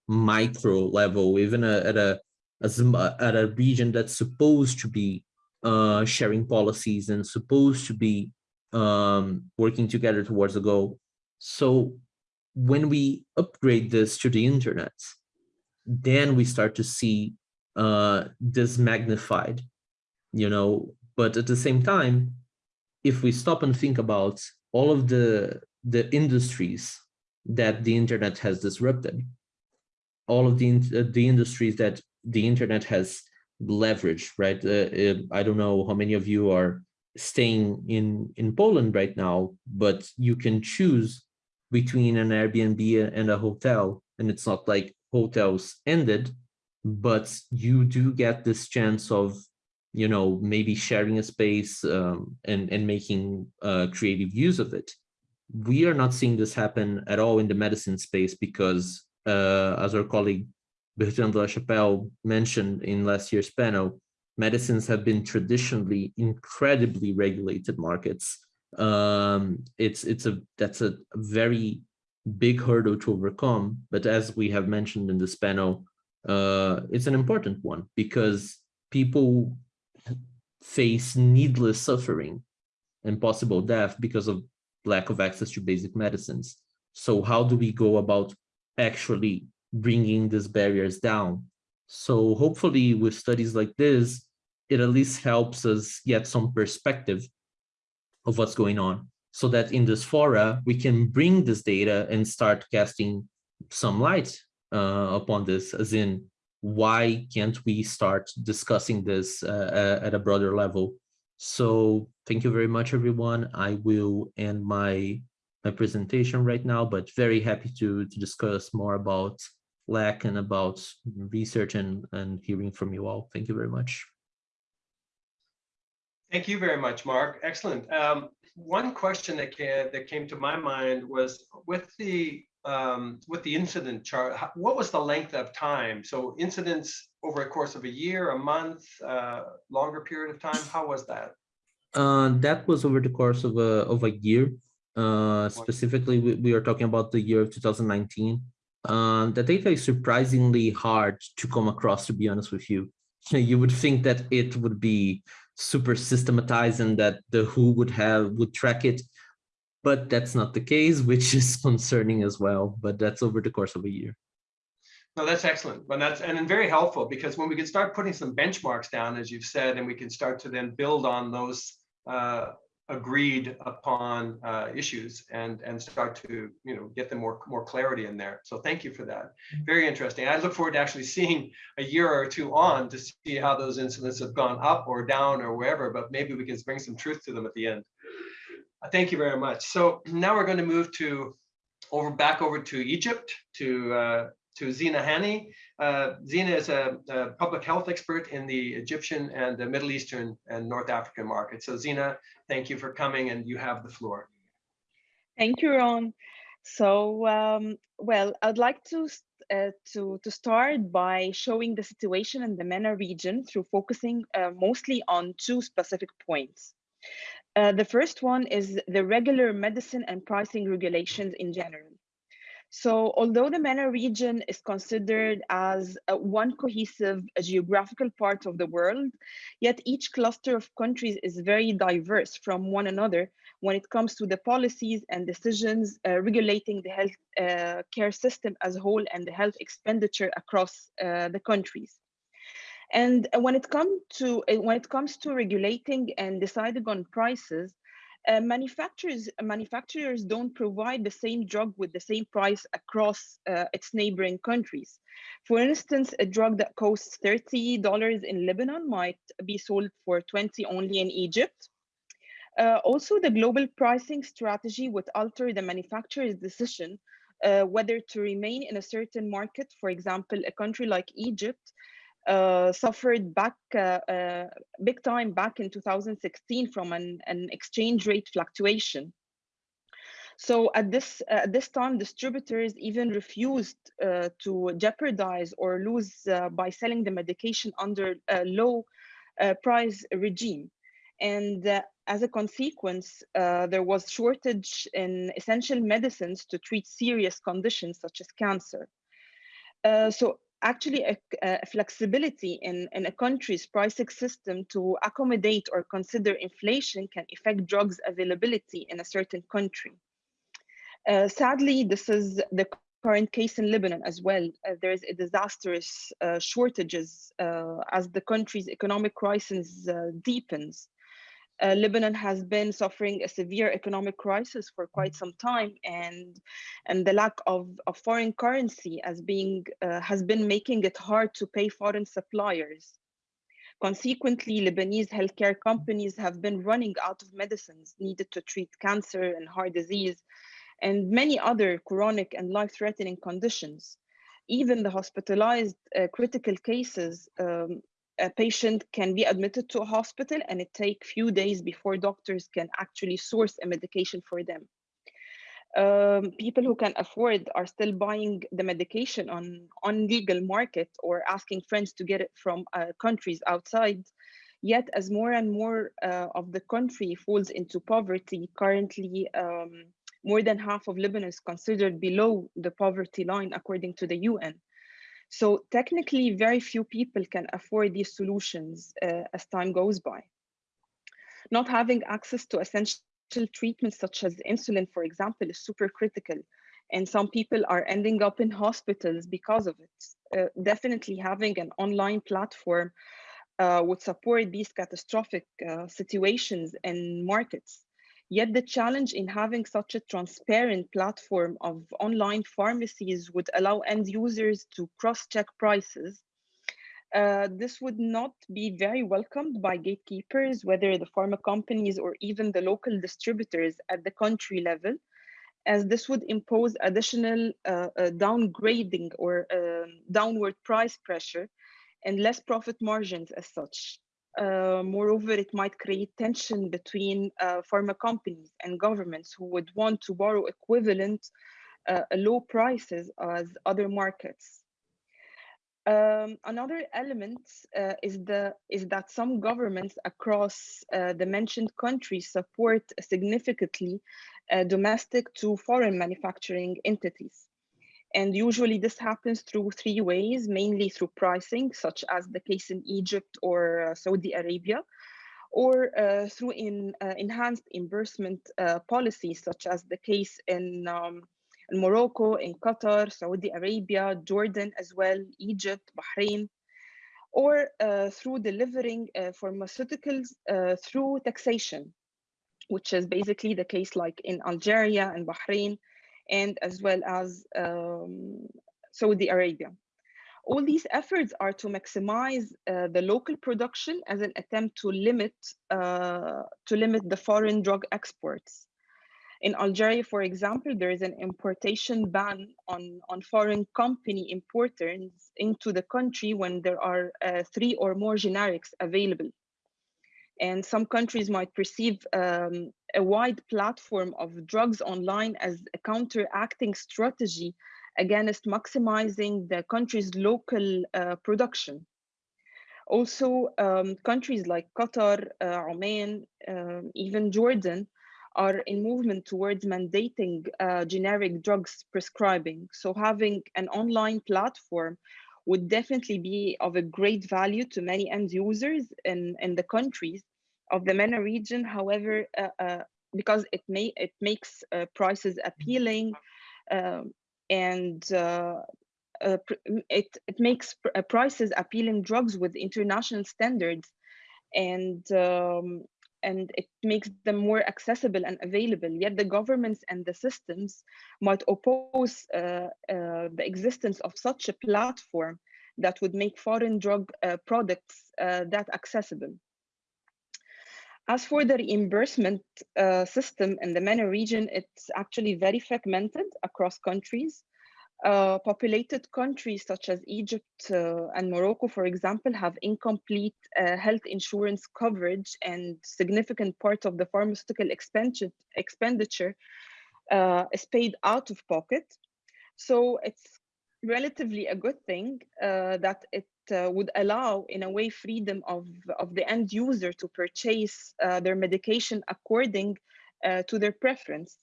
micro level, even a, at a, at a region that's supposed to be uh, sharing policies and supposed to be um, working together towards a goal. So when we upgrade this to the internet, then we start to see uh, this magnified, you know, but at the same time, if we stop and think about all of the, the industries that the internet has disrupted, all of the, uh, the industries that the internet has leveraged, right? Uh, uh, I don't know how many of you are staying in, in Poland right now, but you can choose between an Airbnb and a hotel. And it's not like hotels ended, but you do get this chance of, you know, maybe sharing a space um, and, and making uh, creative use of it. We are not seeing this happen at all in the medicine space because, uh, as our colleague Bertrand de la Chapelle mentioned in last year's panel, medicines have been traditionally incredibly regulated markets. Um, it's it's a that's a very big hurdle to overcome. But as we have mentioned in this panel, uh, it's an important one because people face needless suffering and possible death because of lack of access to basic medicines. So how do we go about actually bringing these barriers down? So hopefully with studies like this, it at least helps us get some perspective of what's going on so that in this fora, we can bring this data and start casting some light uh, upon this, as in, why can't we start discussing this uh, at a broader level? So thank you very much, everyone. I will end my, my presentation right now, but very happy to, to discuss more about LAC and about research and, and hearing from you all. Thank you very much. Thank you very much, Mark. Excellent. Um, one question that came, that came to my mind was with the um, with the incident chart, what was the length of time? So incidents over a course of a year, a month, uh, longer period of time. How was that? Uh, that was over the course of a of a year. Uh, specifically, we, we are talking about the year of 2019. Um, the data is surprisingly hard to come across, to be honest with you. You would think that it would be super systematized and that the WHO would have would track it, but that's not the case, which is concerning as well. But that's over the course of a year. No, that's excellent. And that's and very helpful because when we can start putting some benchmarks down, as you've said, and we can start to then build on those uh, agreed upon uh, issues and and start to you know get them more more clarity in there. So thank you for that. Very interesting. I look forward to actually seeing a year or two on to see how those incidents have gone up or down or wherever. But maybe we can bring some truth to them at the end. Uh, Thank you very much. So now we're going to move to over back over to Egypt to uh, to Zina Hani. Uh, Zina is a, a public health expert in the Egyptian and the Middle Eastern and North African market. So Zina, thank you for coming and you have the floor. Thank you, Ron. So, um, well, I'd like to uh, to to start by showing the situation in the MENA region through focusing uh, mostly on two specific points. Uh, the first one is the regular medicine and pricing regulations in general. So although the MENA region is considered as one cohesive geographical part of the world, yet each cluster of countries is very diverse from one another when it comes to the policies and decisions uh, regulating the health uh, care system as a whole and the health expenditure across uh, the countries. And when it comes to when it comes to regulating and deciding on prices, uh, manufacturers manufacturers don't provide the same drug with the same price across uh, its neighboring countries. For instance, a drug that costs $30 in Lebanon might be sold for 20 only in Egypt. Uh, also, the global pricing strategy would alter the manufacturer's decision uh, whether to remain in a certain market, for example, a country like Egypt, uh, suffered back uh, uh, big time back in 2016 from an, an exchange rate fluctuation. So at this at this time, distributors even refused uh, to jeopardize or lose uh, by selling the medication under a low uh, price regime. And as a consequence, there was shortage in essential medicines to treat serious conditions such as cancer. so actually a, a, flexibility in, in a country's pricing system to accommodate or consider inflation can affect drugs availability in a certain country. Uh, sadly, this is the current case in Lebanon as well. Uh, there is a disastrous uh, shortages uh, as the country's economic crisis uh, deepens uh, Lebanon has been suffering a severe economic crisis for quite some time, and and the lack of, of foreign currency as being uh, has been making it hard to pay foreign suppliers. Consequently, Lebanese healthcare companies have been running out of medicines needed to treat cancer and heart disease, and many other chronic and life-threatening conditions. Even the hospitalized uh, critical cases um, a patient can be admitted to a hospital and it take few days before doctors can actually source a medication for them. Um, people who can afford are still buying the medication on on legal market or asking friends to get it from uh, countries outside. Yet, as more and more uh, of the country falls into poverty, currently um, more than half of Lebanon is considered below the poverty line, according to the UN. So technically, very few people can afford these solutions uh, as time goes by. Not having access to essential treatments such as insulin, for example, is super critical. And some people are ending up in hospitals because of it. Uh, definitely having an online platform uh, would support these catastrophic uh, situations and markets. Yet the challenge in having such a transparent platform of online pharmacies would allow end users to cross-check prices. Uh, this would not be very welcomed by gatekeepers, whether the pharma companies or even the local distributors at the country level, as this would impose additional uh, uh, downgrading or um, downward price pressure and less profit margins as such. Uh, moreover, it might create tension between uh, pharma companies and governments who would want to borrow equivalent uh, low prices as other markets. Um, another element uh, is the is that some governments across uh, the mentioned countries support significantly domestic to foreign manufacturing entities. And usually this happens through three ways, mainly through pricing, such as the case in Egypt or uh, Saudi Arabia, or uh, through in, uh, enhanced reimbursement uh, policies, such as the case in, um, in, Morocco, in Qatar, Saudi Arabia, Jordan as well, Egypt, Bahrain, or uh, through delivering uh, pharmaceuticals through taxation, which is basically the case like in Algeria and Bahrain, and as well as um, Saudi Arabia. All these efforts are to maximize uh, the local production as an attempt to limit uh, to limit the foreign drug exports. In Algeria, for example, there is an importation ban on, on foreign company importers into the country when there are uh, three or more generics available. And some countries might perceive um, a wide platform of drugs online as a counteracting strategy against maximizing the country's local uh, production. Also, um, countries like Qatar, uh, Oman, um, even Jordan are in movement towards mandating uh, generic drugs prescribing. So having an online platform would definitely be of a great value to many end users in, in the countries of the MENA region. However, uh, uh, because it may it makes uh, prices appealing um, and it, it makes pr prices appealing drugs with international standards and um, and it makes them more accessible and available. Yet the governments and the systems might oppose uh, uh, the existence of such a platform that would make foreign drug uh, products that accessible. As for the reimbursement uh, system in the MENA region, it's actually very fragmented across countries. Uh, populated countries such as Egypt uh, and Morocco, for example, have incomplete uh, health insurance coverage and significant part of the pharmaceutical expenditure uh, is paid out of pocket. So it's relatively a good thing uh, that it uh, would allow, in a way, freedom of, of the end user to purchase their medication according to their preference.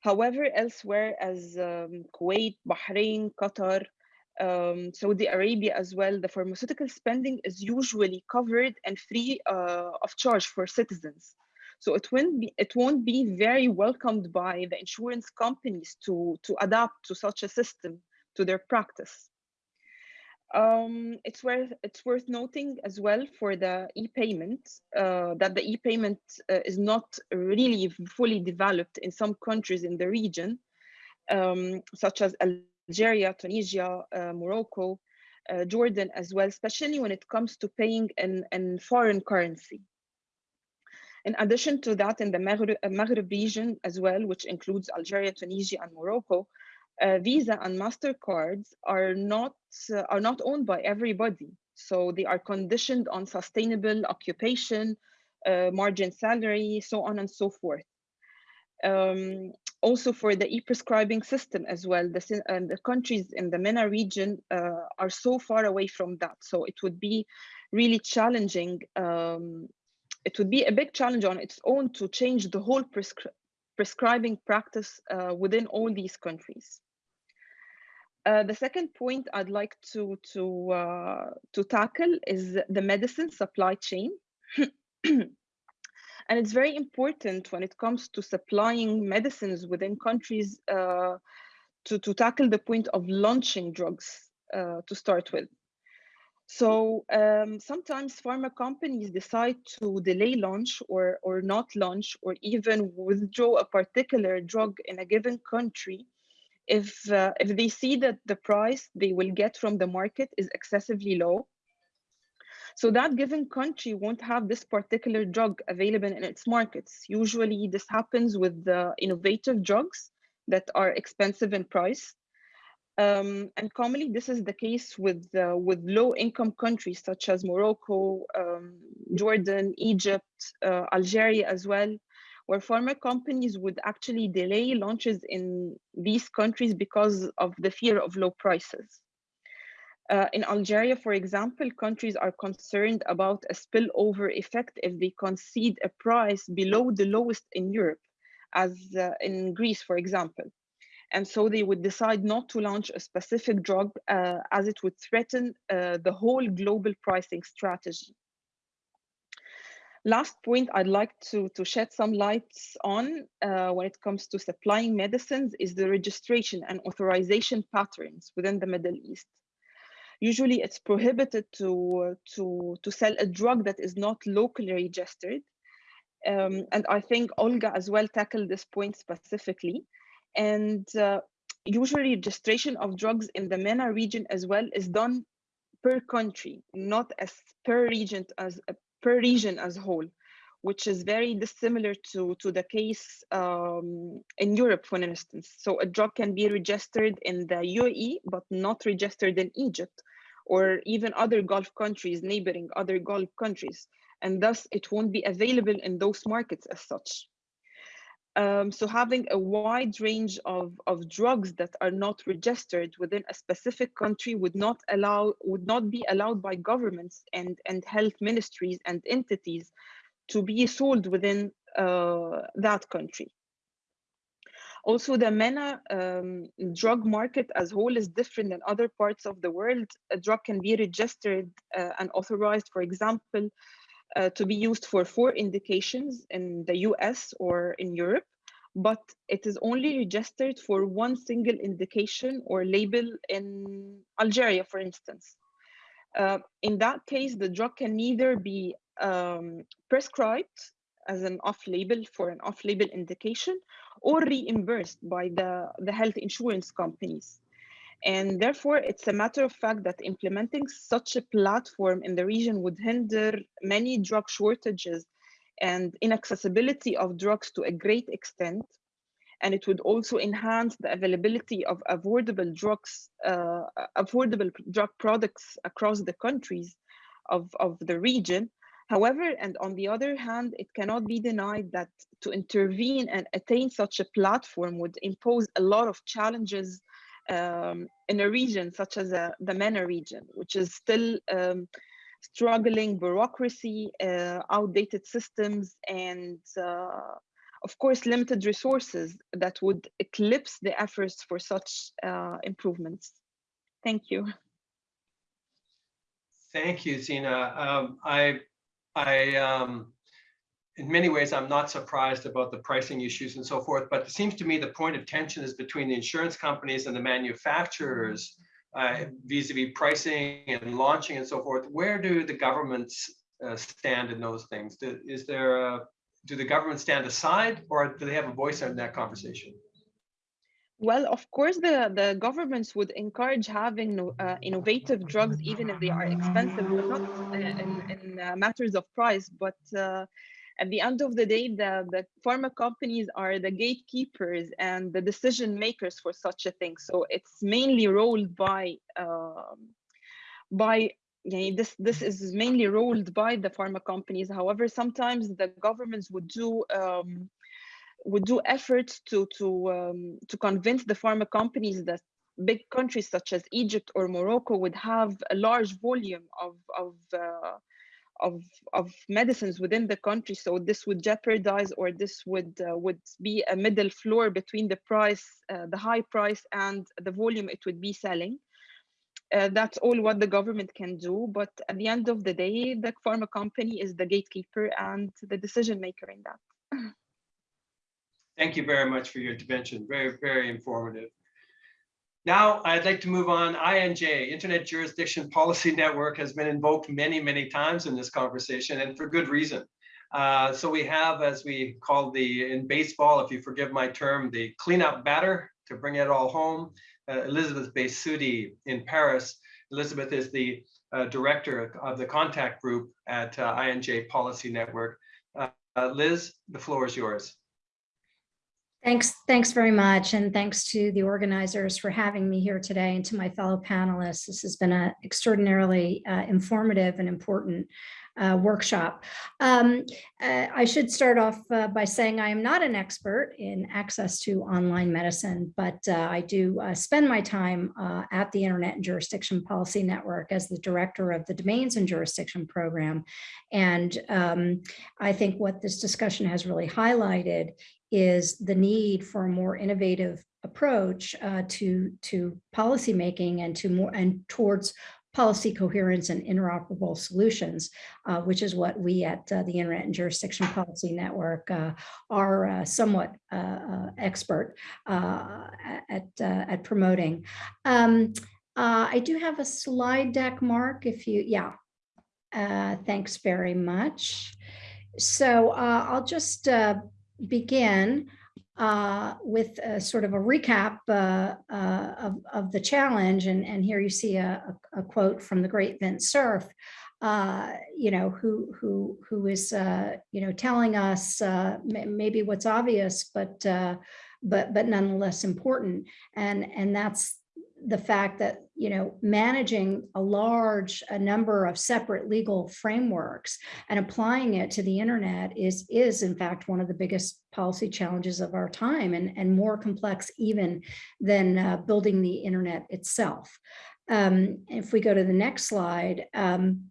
However, elsewhere as um, Kuwait, Bahrain, Qatar, um, Saudi Arabia as well, the pharmaceutical spending is usually covered and free uh, of charge for citizens. So it won't be it won't be very welcomed by the insurance companies to to adapt to such a system to their practice. Um, it's worth it's worth noting as well for the e-payment uh, that the e-payment uh, is not really fully developed in some countries in the region, um, such as Algeria, Tunisia, uh, Morocco, uh, Jordan as well, especially when it comes to paying in, in foreign currency. In addition to that, in the Maghreb, Maghreb region as well, which includes Algeria, Tunisia, and Morocco, uh, Visa and Mastercards are not uh, are not owned by everybody. So they are conditioned on sustainable occupation, uh, margin salary, so on and so forth. Um, also for the e-prescribing system as well, the, the countries in the MENA region uh, are so far away from that. So it would be really challenging. Um, it would be a big challenge on its own to change the whole prescribing practice uh, within all these countries. Uh, the second point I'd like to to uh, to tackle is the medicine supply chain. and it's very important when it comes to supplying medicines within countries uh, to, to tackle the point of launching drugs uh, to start with. So um, sometimes pharma companies decide to delay launch or, or not launch or even withdraw a particular drug in a given country. If uh, if they see that the price they will get from the market is excessively low. So that given country won't have this particular drug available in its markets. Usually this happens with the innovative drugs that are expensive in price um, and commonly this is the case with uh, with low income countries such as Morocco, um, Jordan, Egypt, uh, Algeria as well, where pharma companies would actually delay launches in these countries because of the fear of low prices. Uh, in Algeria, for example, countries are concerned about a spillover effect if they concede a price below the lowest in Europe, as uh, in Greece, for example. And so they would decide not to launch a specific drug uh, as it would threaten uh, the whole global pricing strategy last point I'd like to, to shed some lights on uh, when it comes to supplying medicines is the registration and authorization patterns within the Middle East. Usually it's prohibited to, to, to sell a drug that is not locally registered. Um, and I think Olga as well tackled this point specifically. And uh, usually registration of drugs in the MENA region as well is done per country, not as per region as per region as a whole, which is very dissimilar to, to the case um, in Europe, for instance. So a drug can be registered in the UAE, but not registered in Egypt or even other Gulf countries, neighboring other Gulf countries. And thus it won't be available in those markets as such. Um, so having a wide range of, of drugs that are not registered within a specific country would not allow would not be allowed by governments and, and health ministries and entities to be sold within uh, that country. Also, the MENA um, drug market as a whole is different than other parts of the world. A drug can be registered uh, and authorized, for example, uh, to be used for four indications in the US or in Europe, but it is only registered for one single indication or label in Algeria, for instance. Uh, in that case, the drug can neither be um, prescribed as an off-label for an off-label indication or reimbursed by the, the health insurance companies. And therefore, it's a matter of fact that implementing such a platform in the region would hinder many drug shortages and inaccessibility of drugs to a great extent. And it would also enhance the availability of affordable drugs, uh, affordable drug products across the countries of, of the region, However, and on the other hand, it cannot be denied that to intervene and attain such a platform would impose a lot of challenges um, in a region such as uh, the MENA region, which is still um, struggling bureaucracy, uh, outdated systems, and uh, of course, limited resources that would eclipse the efforts for such uh, improvements. Thank you. Thank you, Zina. Um, I I, um, in many ways, I'm not surprised about the pricing issues and so forth, but it seems to me the point of tension is between the insurance companies and the manufacturers uh, vis-a-vis -vis pricing and launching and so forth. Where do the governments uh, stand in those things? Do, is there a, do the governments stand aside or do they have a voice in that conversation? Well, of course, the, the governments would encourage having uh, innovative drugs, even if they are expensive, but not uh, in, in uh, matters of price. But uh, at the end of the day, the, the pharma companies are the gatekeepers and the decision makers for such a thing. So it's mainly rolled by um, by this this is mainly rolled by the pharma companies. However, sometimes the governments would do um, would do efforts to to um, to convince the pharma companies that big countries such as Egypt or Morocco would have a large volume of of uh, of of medicines within the country so this would jeopardize or this would uh, would be a middle floor between the price uh, the high price and the volume it would be selling uh, that's all what the government can do but at the end of the day the pharma company is the gatekeeper and the decision maker in that Thank you very much for your intervention. Very, very informative. Now, I'd like to move on. I&J, Internet Jurisdiction Policy Network, has been invoked many, many times in this conversation, and for good reason. Uh, so we have, as we call the, in baseball, if you forgive my term, the cleanup batter to bring it all home. Uh, Elizabeth Behsudi in Paris. Elizabeth is the uh, director of the contact group at uh, I&J Policy Network. Uh, Liz, the floor is yours. Thanks, thanks very much. And thanks to the organizers for having me here today and to my fellow panelists. This has been an extraordinarily uh, informative and important uh, workshop. Um, uh, I should start off uh, by saying I am not an expert in access to online medicine, but uh, I do uh, spend my time at the Internet and Jurisdiction Policy Network as the director of the Domains and Jurisdiction Program. And um, I think what this discussion has really highlighted is the need for a more innovative approach uh, to to policy making and to more and towards policy coherence and interoperable solutions, uh, which is what we at uh, the Internet and Jurisdiction Policy Network uh, are uh, somewhat uh, expert at, at promoting. Um, I do have a slide deck, Mark, if you, yeah, thanks very much. So I'll just begin uh, with a, sort of a recap uh, uh, of, of the challenge. And, and here you see a, a, quote from the great Vince Cerf. uh, you know, who who who is uh, you know telling us uh, maybe what's obvious, but but but nonetheless important, and and that's the fact that you know managing a large a number of separate legal frameworks and applying it to the internet is is in fact one of the biggest policy challenges of our time and and more complex even than uh, building the internet itself. Um, if we go to the next slide um,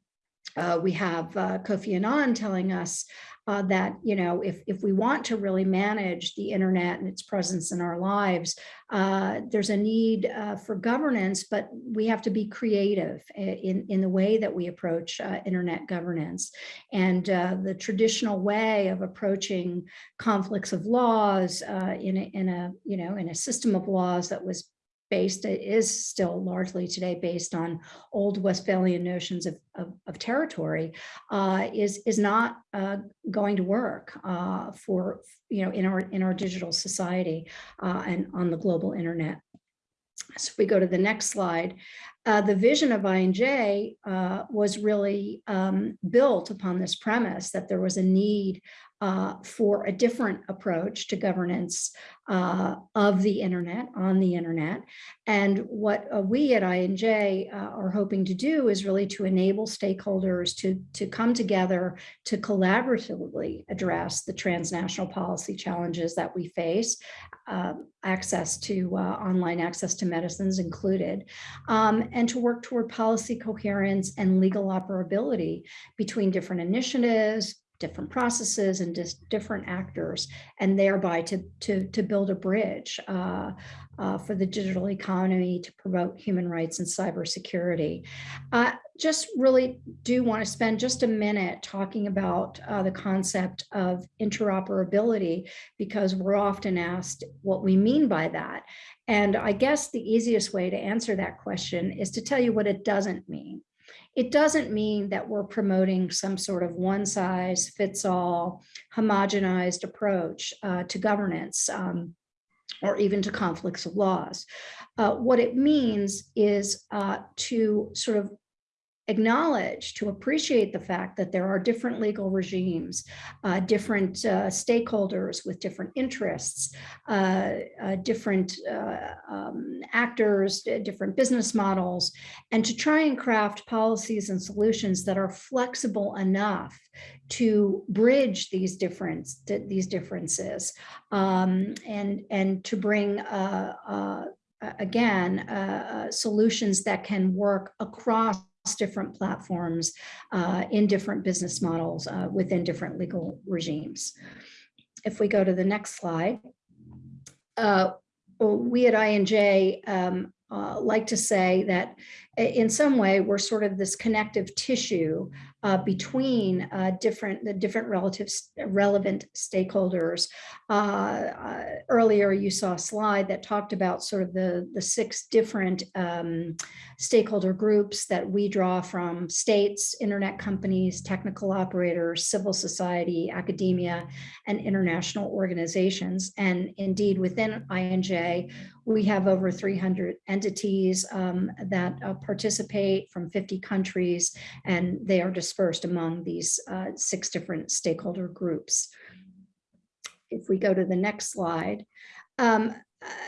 uh, we have uh, Kofi Annan telling us uh, that, you know, if, if we want to really manage the internet and its presence in our lives, uh, there's a need uh, for governance, but we have to be creative in, in the way that we approach uh, internet governance. And uh, the traditional way of approaching conflicts of laws uh, in, a, in a, you know, in a system of laws that was based, still largely today based on old Westphalian notions of, of, of territory, uh, is, is not uh, going to work uh, for, you know, in our, in our digital society uh, and on the global internet. So we go to the next slide, uh, the vision of I&J uh, was really um, built upon this premise that there was a need uh, for a different approach to governance uh, of the internet, on the internet. And what uh, we at I&J uh, are hoping to do is really to enable stakeholders to, to come together to collaboratively address the transnational policy challenges that we face, um, access to uh, online access to medicines included, um, and to work toward policy coherence and legal operability between different initiatives, different processes and just different actors and thereby to to to build a bridge uh, uh, for the digital economy to promote human rights and cybersecurity. I uh, just really do want to spend just a minute talking about uh, the concept of interoperability because we're often asked what we mean by that. And I guess the easiest way to answer that question is to tell you what it doesn't mean. It doesn't mean that we're promoting some sort of one size fits all homogenized approach uh, to governance um, or even to conflicts of laws. Uh, what it means is uh, to sort of acknowledge, to appreciate the fact that there are different legal regimes, uh, different uh, stakeholders with different interests, uh, uh different uh, um, actors, different business models, and to try and craft policies and solutions that are flexible enough to bridge these difference these differences um, and and to bring uh, again solutions that can work across different platforms uh, in different business models uh, within different legal regimes. If we go to the next slide, uh, we at I&J um, uh, like to say that in some way we're sort of this connective tissue uh, between uh, different the different relatives relevant stakeholders. Uh, uh, earlier you saw a slide that talked about sort of the the six different um, stakeholder groups that we draw from states, internet companies, technical operators, civil society, academia, and international organizations. And indeed within I&J, we have over 300 entities um, that uh, participate from 50 countries, and they are dispersed among these uh, six different stakeholder groups. If we go to the next slide, um,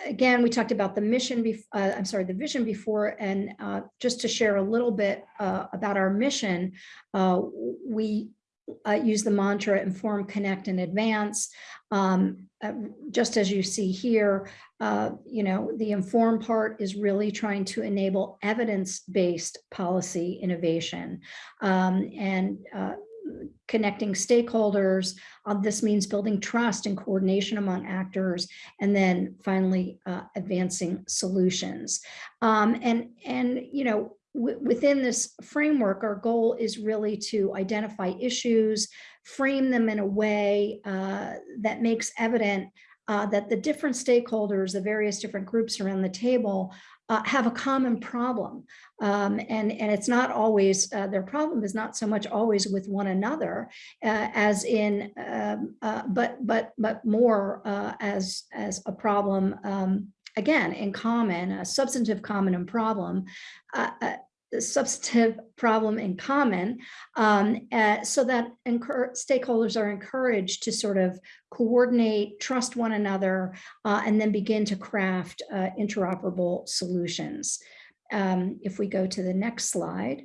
again, we talked about the mission, uh, I'm sorry, the vision before, and uh, just to share a little bit uh, about our mission, uh, we uh, use the mantra inform, connect, and advance. Um, uh, just as you see here, uh, you know, the inform part is really trying to enable evidence-based policy innovation um, and uh, connecting stakeholders. Uh, this means building trust and coordination among actors, and then finally uh, advancing solutions. Um, and, and, you know, within this framework, our goal is really to identify issues, frame them in a way uh, that makes evident uh, that the different stakeholders, the various different groups around the table uh, have a common problem. Um, and, and it's not always, uh, their problem is not so much always with one another uh, as in, um, uh, but, but, but more uh, as, as a problem, um, again, in common, a substantive common and problem, uh, substantive problem in common um, uh, so that stakeholders are encouraged to sort of coordinate, trust one another, uh, and then begin to craft uh, interoperable solutions. Um, if we go to the next slide.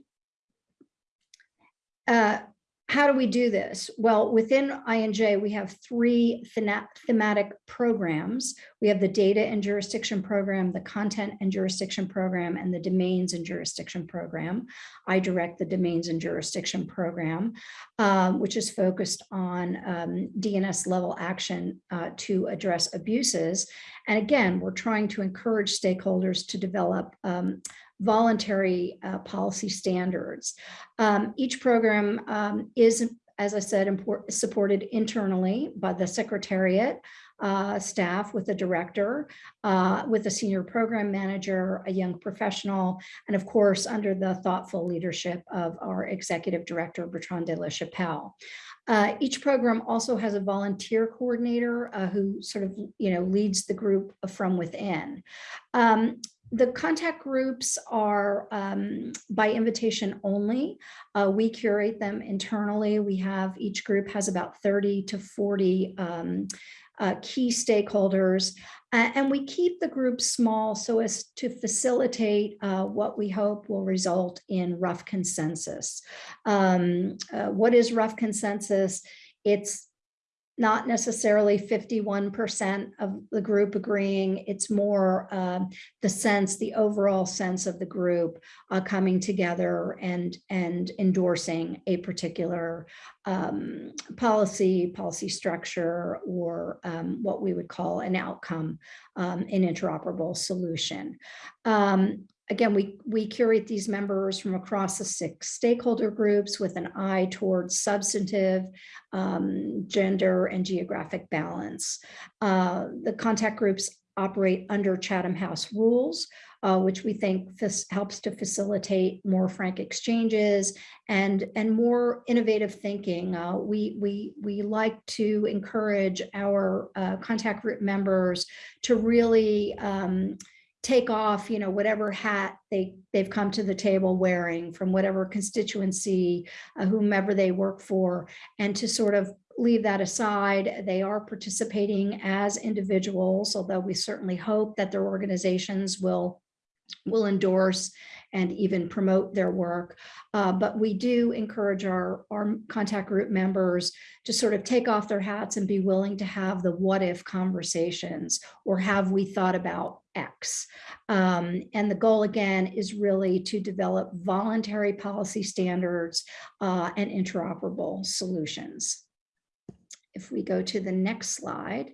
How do we do this? Well, within I&J, we have three thematic programs. We have the data and jurisdiction program, the content and jurisdiction program, and the domains and jurisdiction program. I direct the domains and jurisdiction program, um, which is focused on um, DNS level action uh, to address abuses. And again, we're trying to encourage stakeholders to develop um, voluntary uh, policy standards. Um, each program um, is, as I said, import, supported internally by the Secretariat uh, staff with a director, uh, with a senior program manager, a young professional, and of course, under the thoughtful leadership of our executive director, Bertrand de la Chapelle. Uh, each program also has a volunteer coordinator uh, who sort of, you know, leads the group from within. Um, the contact groups are um, by invitation only. Uh, we curate them internally. We have each group has about 30 to 40 um, uh, key stakeholders. Uh, and we keep the group small so as to facilitate uh, what we hope will result in rough consensus. Um, uh, what is rough consensus? It's not necessarily 51% of the group agreeing. It's more uh, the sense, the overall sense of the group uh, coming together and, and endorsing a particular um, policy, policy structure, or um, what we would call an outcome, um, an interoperable solution. Again, we, we curate these members from across the six stakeholder groups with an eye towards substantive, um, gender, and geographic balance. Uh, the contact groups operate under Chatham House rules, uh, which we think helps to facilitate more frank exchanges and, and more innovative thinking. Uh, we, we, we like to encourage our uh, contact group members to really um, take off, you know, whatever hat they, they've come to the table wearing from whatever constituency, uh, whomever they work for, and to sort of leave that aside. They are participating as individuals, although we certainly hope that their organizations will will endorse and even promote their work. Uh, but we do encourage our, our contact group members to sort of take off their hats and be willing to have the what if conversations or have we thought about X. Um, and the goal again is really to develop voluntary policy standards uh, and interoperable solutions. If we go to the next slide.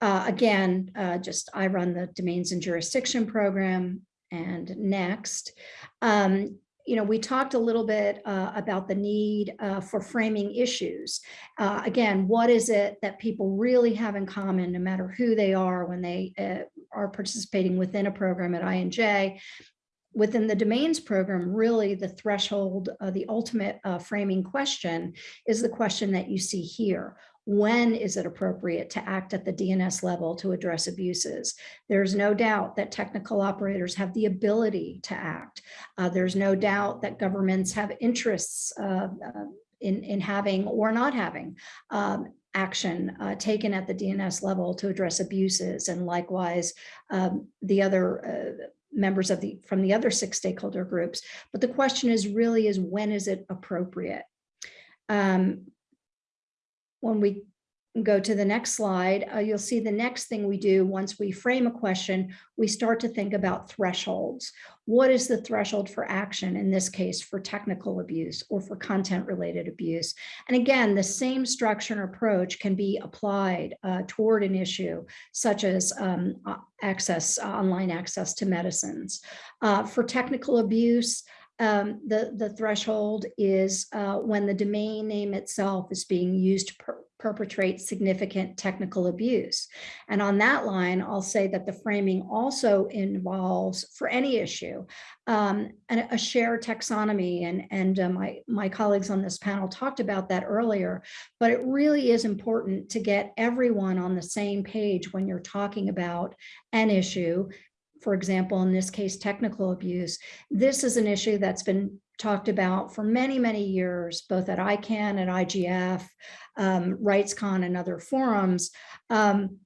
Uh, again, uh, just I run the domains and jurisdiction program and next. Um, you know, we talked a little bit uh, about the need uh, for framing issues. Uh, again, what is it that people really have in common, no matter who they are when they uh, are participating within a program at I&J? Within the domains program, really the threshold, uh, the ultimate uh, framing question is the question that you see here when is it appropriate to act at the DNS level to address abuses? There's no doubt that technical operators have the ability to act. Uh, there's no doubt that governments have interests uh, uh, in, in having or not having um, action uh, taken at the DNS level to address abuses and likewise um, the other uh, members of the from the other six stakeholder groups. But the question is really is when is it appropriate? Um, when we go to the next slide, uh, you'll see the next thing we do once we frame a question, we start to think about thresholds. What is the threshold for action, in this case, for technical abuse or for content related abuse? And again, the same structure and approach can be applied uh, toward an issue such as um, access, online access to medicines. Uh, for technical abuse, um, the, the threshold is uh, when the domain name itself is being used per perpetrate significant technical abuse. And on that line, I'll say that the framing also involves, for any issue, um, a, a shared taxonomy. And, and uh, my, my colleagues on this panel talked about that earlier, but it really is important to get everyone on the same page when you're talking about an issue for example, in this case, technical abuse, this is an issue that's been talked about for many, many years, both at ICANN and IGF, um, RightsCon and other forums. Um,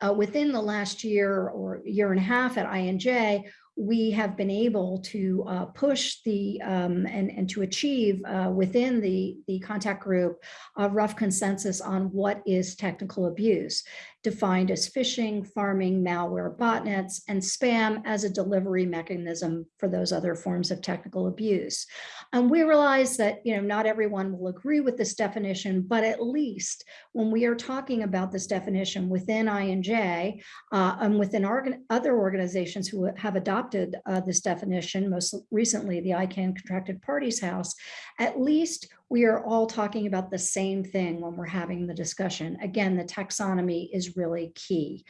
uh, within the last year or year and a half at I&J, we have been able to uh, push the um, and, and to achieve uh, within the, the contact group a rough consensus on what is technical abuse defined as phishing, pharming, malware, botnets, and spam as a delivery mechanism for those other forms of technical abuse. And we realize that you know not everyone will agree with this definition, but at least when we are talking about this definition within I&J uh, and within other organizations who have adopted uh, this definition, most recently the ICANN Contracted Parties House, at least we are all talking about the same thing when we're having the discussion. Again, the taxonomy is really key.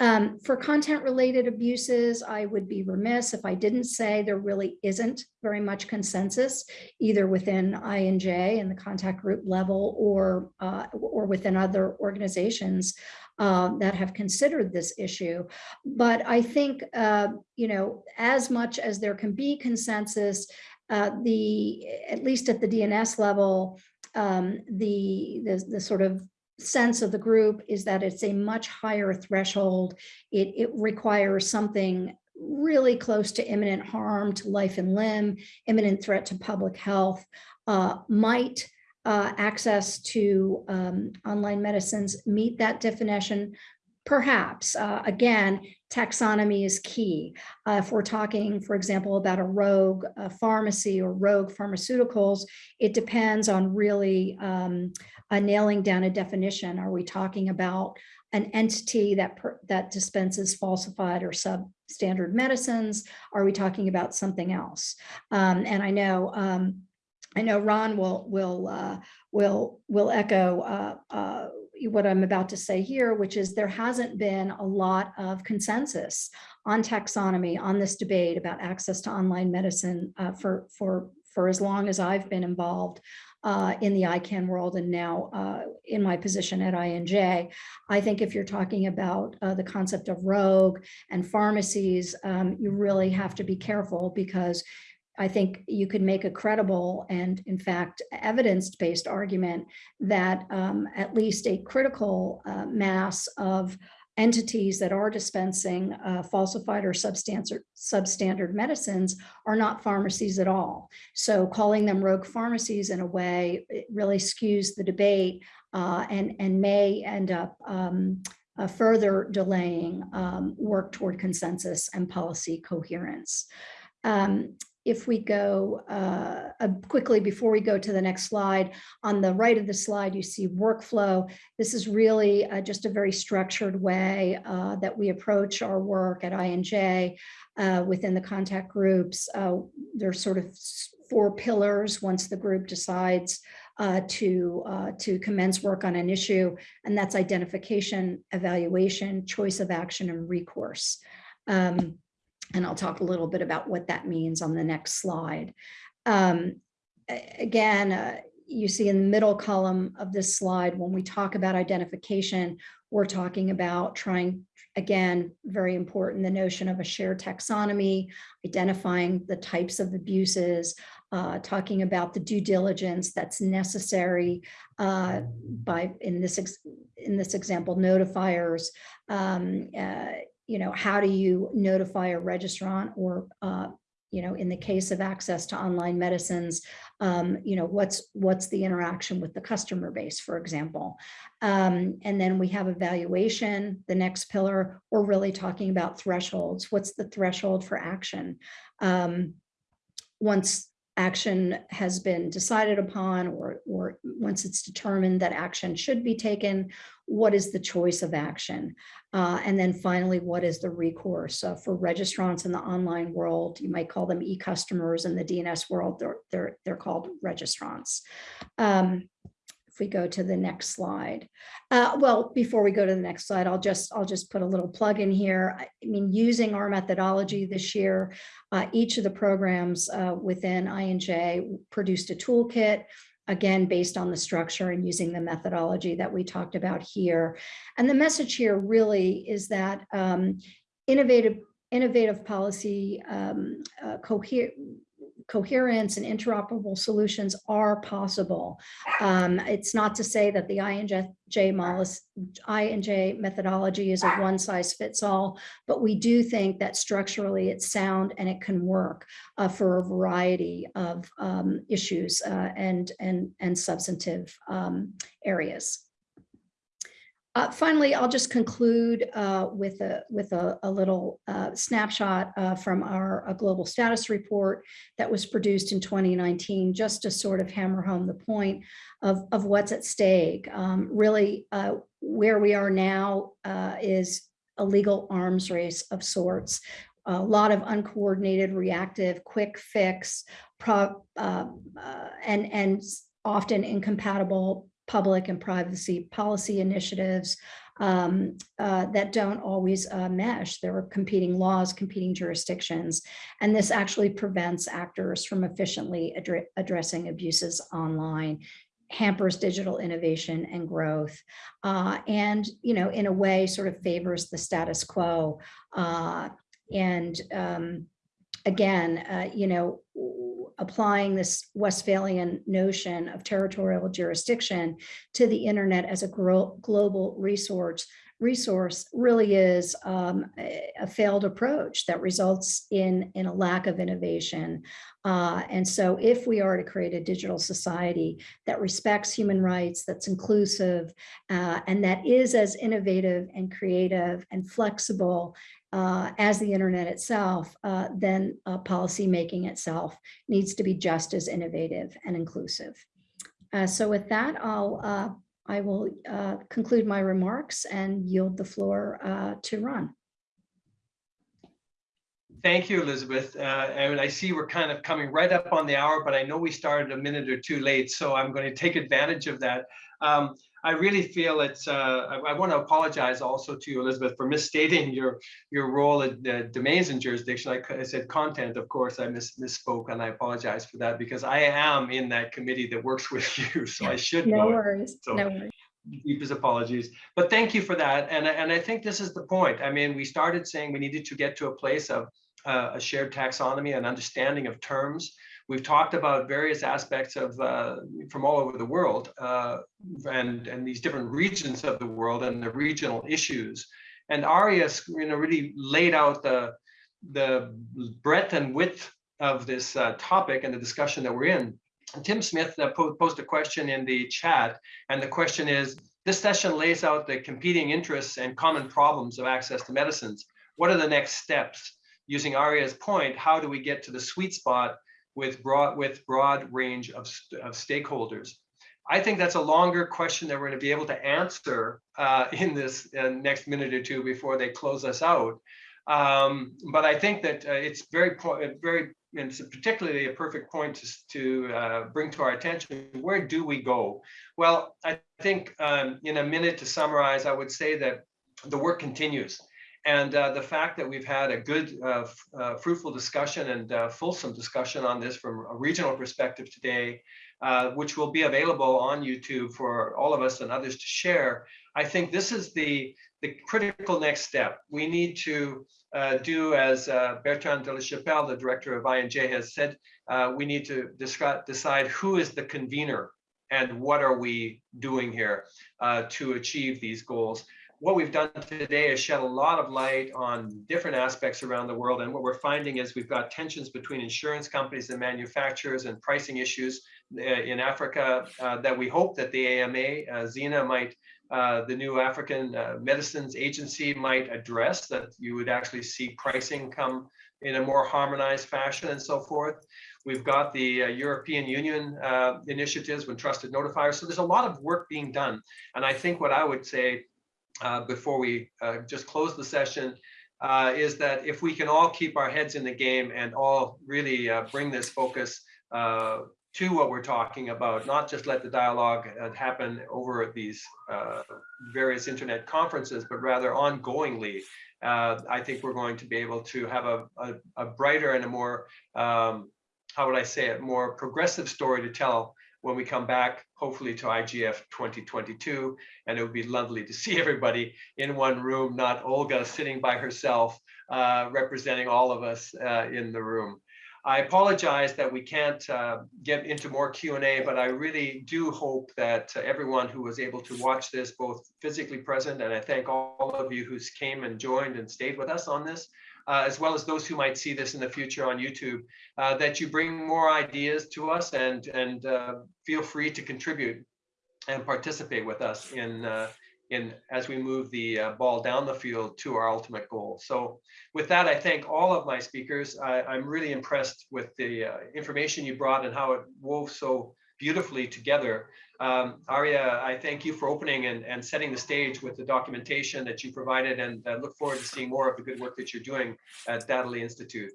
Um, for content related abuses, I would be remiss if I didn't say there really isn't very much consensus either within I&J and the contact group level or, uh, or within other organizations uh, that have considered this issue. But I think, uh, you know, as much as there can be consensus, uh, the, at least at the DNS level, um, the, the, the sort of sense of the group is that it's a much higher threshold. It, it requires something really close to imminent harm to life and limb, imminent threat to public health, uh, might uh, access to um, online medicines meet that definition, Perhaps, uh, again, taxonomy is key. Uh, if we're talking, for example, about a rogue uh, pharmacy or rogue pharmaceuticals, it depends on really um, nailing down a definition. Are we talking about an entity that that dispenses falsified or substandard medicines? Are we talking about something else? Um, and I know um, I know Ron will will uh, will will echo uh, uh, what I'm about to say here, which is there hasn't been a lot of consensus on taxonomy on this debate about access to online medicine uh, for, for, for as long as I've been involved uh, in the ICANN world and now uh, in my position at I&J. I think if you're talking about uh, the concept of rogue and pharmacies, um, you really have to be careful because I think you could make a credible and in fact evidence-based argument that um, at least a critical uh, mass of entities that are dispensing uh, falsified or substandard, medicines are not pharmacies at all. So calling them rogue pharmacies in a way, really skews the debate uh, and, and may end up um, uh, further delaying um, work toward consensus and policy coherence. Um, if we go uh, uh, quickly before we go to the next slide, on the right of the slide, you see workflow. This is really uh, just a very structured way uh, that we approach our work at I&J uh, within the contact groups. Uh, there's sort of four pillars once the group decides to, to commence work on an issue, and that's identification, evaluation, choice of action, and recourse. Um, and I'll talk a little bit about what that means on the next slide. Um, again, uh, you see in the middle column of this slide, when we talk about identification, we're talking about trying, again, very important, the notion of a shared taxonomy, identifying the types of abuses, uh, talking about the due diligence that's necessary uh, by, in this, in this example, notifiers, um, uh, you know, how do you notify a registrant or, uh, you know, in the case of access to online medicines, um, you know, what's what's the interaction with the customer base, for example. Um, and then we have evaluation, the next pillar, we're really talking about thresholds. What's the threshold for action? Um, once action has been decided upon or, or once it's determined that action should be taken, what is the choice of action? Uh, and then finally, what is the recourse? Uh, for registrants in the online world, you might call them e-customers in the DNS world, they're, they're, they're called registrants. Um, if we go to the next slide. Uh, well, before we go to the next slide, I'll just I'll just put a little plug in here. I mean, using our methodology this year, uh, each of the programs uh, within I&J produced a toolkit again, based on the structure and using the methodology that we talked about here. And the message here really is that um, innovative innovative policy um, uh, coherence and interoperable solutions are possible. Um, it's not to say that the I&J, methodology is a one size fits all, but we do think that structurally it's sound and it can work uh, for a variety of um, issues uh, and, and, and substantive um, areas. Uh, finally, I'll just conclude uh, with a with a, a little uh, snapshot uh, from our global status report that was produced in 2019, just to sort of hammer home the point of, of what's at stake. Um, really, uh, where we are now uh, is a legal arms race of sorts. A lot of uncoordinated, reactive, quick fix, pro, and and often incompatible public and privacy policy initiatives um, uh, that don't always uh, mesh. There are competing laws, competing jurisdictions, and this actually prevents actors from efficiently addre addressing abuses online hampers digital innovation and growth uh, and you know in a way sort of favors the status quo uh, and um, again uh, you know applying this Westphalian notion of territorial jurisdiction to the internet as a global resource resource really is um, a, failed approach that results in, in a lack of innovation. Uh, and so if we are to create a digital society that respects human rights, that's inclusive, uh, and that is as innovative and creative and flexible uh, as the internet itself, uh, then uh, policy making itself needs to be just as innovative and inclusive. Uh, so with that, I'll I will uh, conclude my remarks and yield the floor to Ron. Thank you, Elizabeth. and I see we're kind of coming right up on the hour, but I know we started a minute or two late, so I'm going to take advantage of that. Um, I really feel it's, uh, I, I, want to apologize also to you, Elizabeth, for misstating your your role at the domains and jurisdiction. I, I, said content, of course, I mis misspoke and I apologize for that because I am in that committee that works with you, so I should no know worries, So, no worries. Deepest apologies, but thank you for that. And, and I think this is the point. I mean, we started saying we needed to get to a place of uh, a shared taxonomy and understanding of terms We've talked about various aspects of uh, from all over the world uh, and, and these different regions of the world and the regional issues. And Arias you know, really laid out the, the breadth and width of this uh, topic and the discussion that we're in. Tim Smith uh, posed a question in the chat, and the question is, this session lays out the competing interests and common problems of access to medicines. What are the next steps? Using Aria's point, how do we get to the sweet spot with broad with broad range of, of stakeholders. I think that's a longer question that we're going to be able to answer uh, in this uh, next minute or two before they close us out. Um, but I think that uh, it's very, very, and it's particularly a perfect point to, to uh, bring to our attention. Where do we go? Well, I think um, in a minute to summarize, I would say that the work continues. And uh, the fact that we've had a good, uh, uh, fruitful discussion and uh, fulsome discussion on this from a regional perspective today, uh, which will be available on YouTube for all of us and others to share, I think this is the, the critical next step. We need to uh, do as Bertrand de la Chapelle, the director of I&J has said, we need to decide who is the convener and what are we doing here to achieve these goals what we've done today is shed a lot of light on different aspects around the world. And what we're finding is we've got tensions between insurance companies and manufacturers and pricing issues uh, in Africa uh, that we hope that the AMA, uh, Zena might, uh, the new African uh, Medicines Agency might address, that you would actually see pricing come in a more harmonized fashion and so forth. We've got the uh, European Union uh, initiatives with trusted notifiers. So there's a lot of work being done. And I think what I would say before we uh, just close the session uh, is that if we can all keep our heads in the game and all really uh, bring this focus uh, to what we're talking about, not just let the dialogue happen over these various internet conferences, but rather ongoingly, I think we're going to be able to have a, a, a brighter and a more, um, how would I say it, more progressive story to tell when we come back, hopefully to IGF 2022. And it would be lovely to see everybody in one room, not Olga sitting by herself, uh, representing all of us uh, in the room. I apologize that we can't uh, get into more Q&A, but I really do hope that uh, everyone who was able to watch this, both physically present, and I thank all of you who came and joined and stayed with us on this, uh, as well as those who might see this in the future on YouTube, uh, that you bring more ideas to us and, and uh, feel free to contribute and participate with us in, uh, in as we move the uh, ball down the field to our ultimate goal. So with that, I thank all of my speakers. I, am really impressed with the information you brought and how it wove so beautifully together. Um, Aria, I thank you for opening and, and setting the stage with the documentation that you provided and uh, look forward to seeing more of the good work that you're doing at Dahdaleh Institute.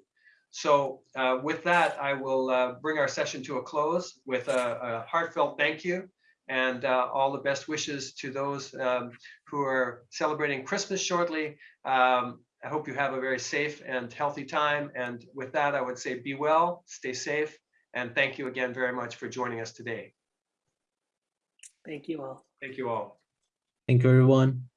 So uh, with that, I will uh, bring our session to a close with a, a heartfelt thank you and uh, all the best wishes to those um, who are celebrating Christmas shortly. Um, I hope you have a very safe and healthy time. And with that, I would say be well, stay safe, and thank you again very much for joining us today. Thank you all. Thank you all. Thank you, everyone.